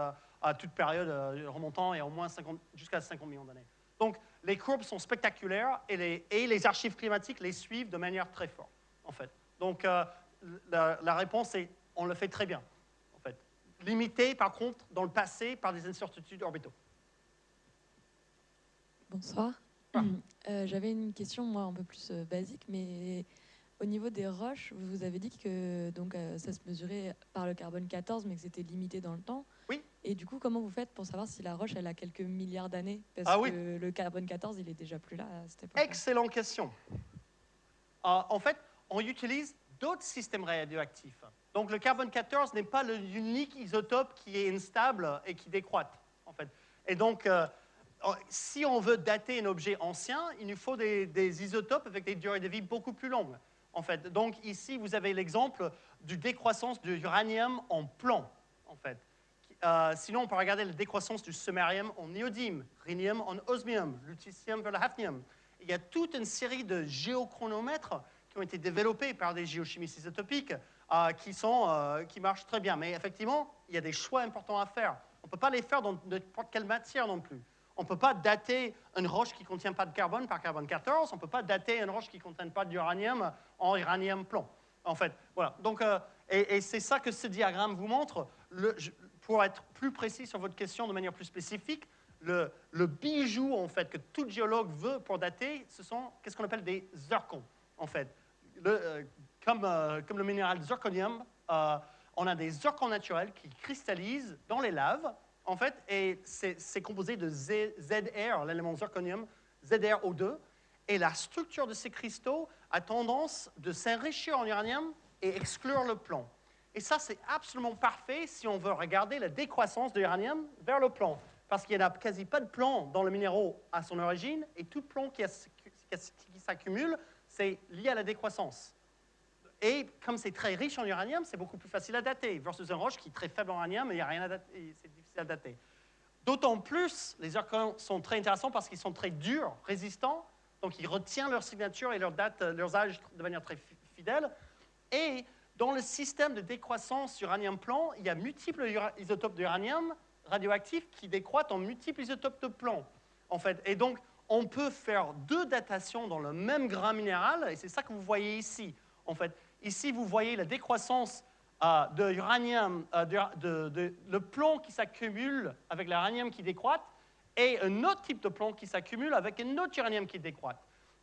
à toute période euh, remontant et au moins 50 jusqu'à 50 millions d'années. Donc les courbes sont spectaculaires et les, et les archives climatiques les suivent de manière très forte en fait. Donc euh, la, la réponse est on le fait très bien en fait. Limité par contre dans le passé par des incertitudes orbitaux. Bonsoir. Ah. Euh, J'avais une question, moi, un peu plus euh, basique, mais au niveau des roches, vous avez dit que donc, ça se mesurait par le carbone 14, mais que c'était limité dans le temps. Oui. Et du coup, comment vous faites pour savoir si la roche, elle a quelques milliards d'années Parce Ah que oui. le carbone 14, il est déjà plus là à cette époque. Excellente question. Euh, en fait, on utilise d'autres systèmes radioactifs. Donc le carbone 14 n'est pas le unique isotope qui est instable et qui décroît. En fait. Et donc, euh, si on veut dater un objet ancien, il nous faut des, des isotopes avec des durées de vie beaucoup plus longues. En fait. Donc ici, vous avez l'exemple du décroissance de l'uranium en plomb. En fait. Euh, sinon, on peut regarder la décroissance du samarium en néodyme, rhénium en osmium, lutetium vers le hafnium. Il y a toute une série de géochronomètres qui ont été développés par des géochimistes isotopiques euh, qui, sont, euh, qui marchent très bien. Mais effectivement, il y a des choix importants à faire. On ne peut pas les faire dans n'importe quelle matière non plus. On ne peut pas dater une roche qui ne contient pas de carbone par carbone 14. On ne peut pas dater une roche qui ne contient pas d'uranium en uranium plomb. En fait, voilà. Donc, et, c'est ça que ce diagramme vous montre. Pour être plus précis sur votre question de manière plus spécifique, le, bijou en fait que tout géologue veut pour dater, ce sont qu'est-ce qu'on appelle des zircons en fait. Euh, comme, euh, comme le minéral zirconium, euh, on a des zircons naturels qui cristallisent dans les laves en fait, et c'est composé de ZR, l'élément zirconium, ZrO2, et la structure de ces cristaux a tendance de s'enrichir en uranium et exclure le plomb. Et ça, c'est absolument parfait si on veut regarder la décroissance de l'uranium vers le plomb. Parce qu'il n'y a quasi pas de plomb dans le minéraux à son origine, et tout plomb qui, s'accumule, c'est lié à la décroissance. Et comme c'est très riche en uranium, c'est beaucoup plus facile à dater, versus un roche qui est très faible en uranium, et il n'y a rien à dater, et c'est difficile à dater. D'autant plus, les zircons sont très intéressants parce qu'ils sont très durs, résistants, donc ils retiennent leur signature et leur date, euh, leurs âges de manière très fi- fidèle. Et dans le système de décroissance uranium-plomb, il y a multiples isotopes d'uranium radioactifs qui décroîtent en multiples isotopes de plomb. En fait. Et donc, on peut faire deux datations dans le même grain minéral, et c'est ça que vous voyez ici. En fait, ici, vous voyez la décroissance euh, de l'uranium, euh, de- le plomb qui s'accumule avec l'uranium qui décroît, et un autre type de plomb qui s'accumule avec un autre uranium qui décroît.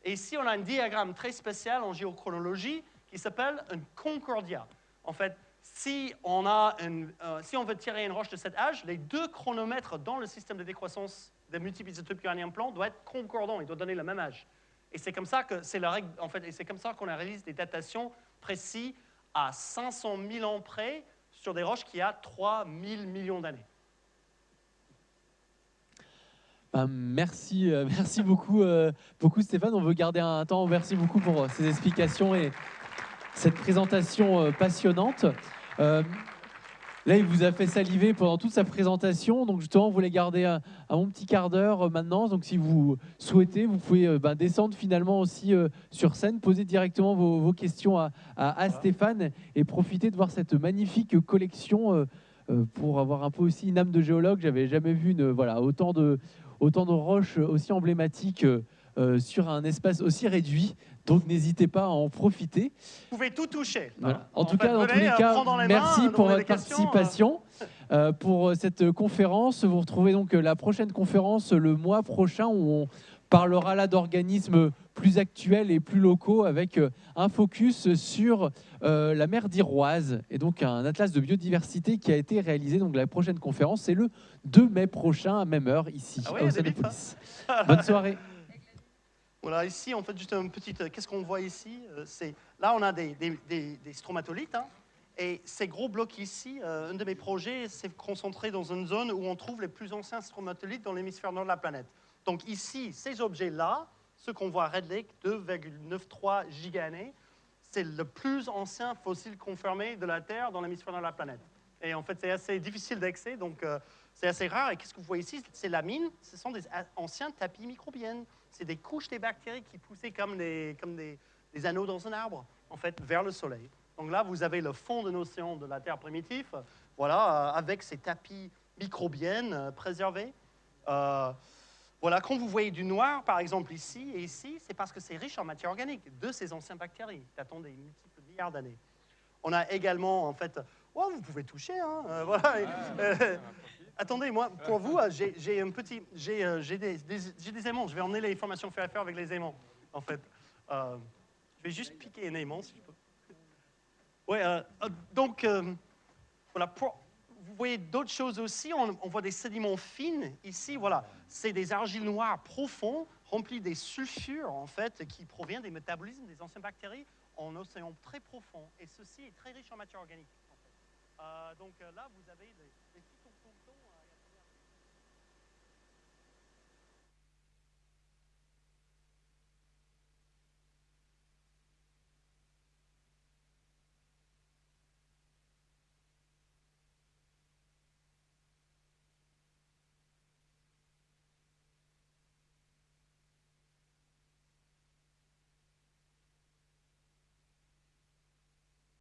Et ici, on a un diagramme très spécial en géochronologie qui s'appelle un concordia. En fait, euh, si on veut tirer une roche de cet âge, les deux chronomètres dans le système de décroissance des multiples isotopes uranium plomb doivent être concordants, ils doivent donner le même âge. Et c'est comme ça que c'est la règle, en fait, c'est comme ça qu'on réalise des datations précises à 500 000 ans près sur des roches qui a 3 000 millions d'années. Ben, merci, euh, merci beaucoup, euh, beaucoup Stéphane. On veut garder un temps. Merci beaucoup pour ces explications et cette présentation euh, passionnante. Euh, là, il vous a fait saliver pendant toute sa présentation. Donc justement, vous voulez garder un, un bon petit quart d'heure euh, maintenant. Donc si vous souhaitez, vous pouvez euh, ben, descendre finalement aussi sur scène, poser directement vos, vos questions à, à- à Stéphane et profiter de voir cette magnifique collection. pour avoir un peu aussi une âme de géologue, j'avais jamais vu une, voilà, autant de, autant de roches aussi emblématiques euh, sur un espace aussi réduit. Donc n'hésitez pas à en profiter. Vous pouvez tout toucher. Voilà. En, En tout cas, dans tous les euh, cas, les merci mains, pour votre questions, participation. Euh, pour euh, cette conférence, vous retrouvez donc la prochaine conférence le mois prochain où on parlera là d'organismes plus actuels et plus locaux avec un focus sur euh, la mer d'Iroise et donc un atlas de biodiversité qui a été réalisé. Donc la prochaine conférence, c'est le 2 mai prochain à même heure ici Ah oui, Océanopolis. Bonne soirée. Voilà, ici, en fait, juste une petite. euh, Qu'est-ce qu'on voit ici Euh, C'est Là, on a des, stromatolites. hein, et ces gros blocs ici, euh, un de mes projets, c'est concentré dans une zone où on trouve les plus anciens stromatolites dans l'hémisphère nord de la planète. Donc ici, ces objets-là, ceux qu'on voit à Red Lake, 2,93 gigaannées, c'est le plus ancien fossile confirmé de la Terre dans l'hémisphère nord de la planète. Et en fait, c'est assez difficile d'accès, donc c'est assez rare. Et qu'est-ce que vous voyez ici C'est la mine, ce sont des anciens tapis microbiennes. C'est des couches des bactéries qui poussaient comme des, comme des, des anneaux dans un arbre, en fait, vers le soleil. Donc là, vous avez le fond d'un océan de la Terre primitive, voilà, euh, avec ces tapis microbiennes euh, préservés. Euh, voilà, quand vous voyez du noir, par exemple, ici et ici, c'est parce que c'est riche en matière organique de ces anciennes bactéries datant des multiples milliards d'années. On a également, en fait, oh, vous pouvez toucher, hein, euh, voilà. Euh, attendez, moi, pour vous, euh, j'ai un petit, euh, j'ai des, aimants. Je vais emmener les formations faire avec les aimants, en fait. Euh, je vais juste piquer un aimant, si je peux. Ouais, donc, voilà, vous voyez d'autres choses aussi. On, voit des sédiments fins ici. Voilà, c'est des argiles noires profonds remplis des sulfures en fait qui proviennent des métabolismes des anciennes bactéries en océan très profond. Et ceci est très riche en matière organique. donc là, vous avez des,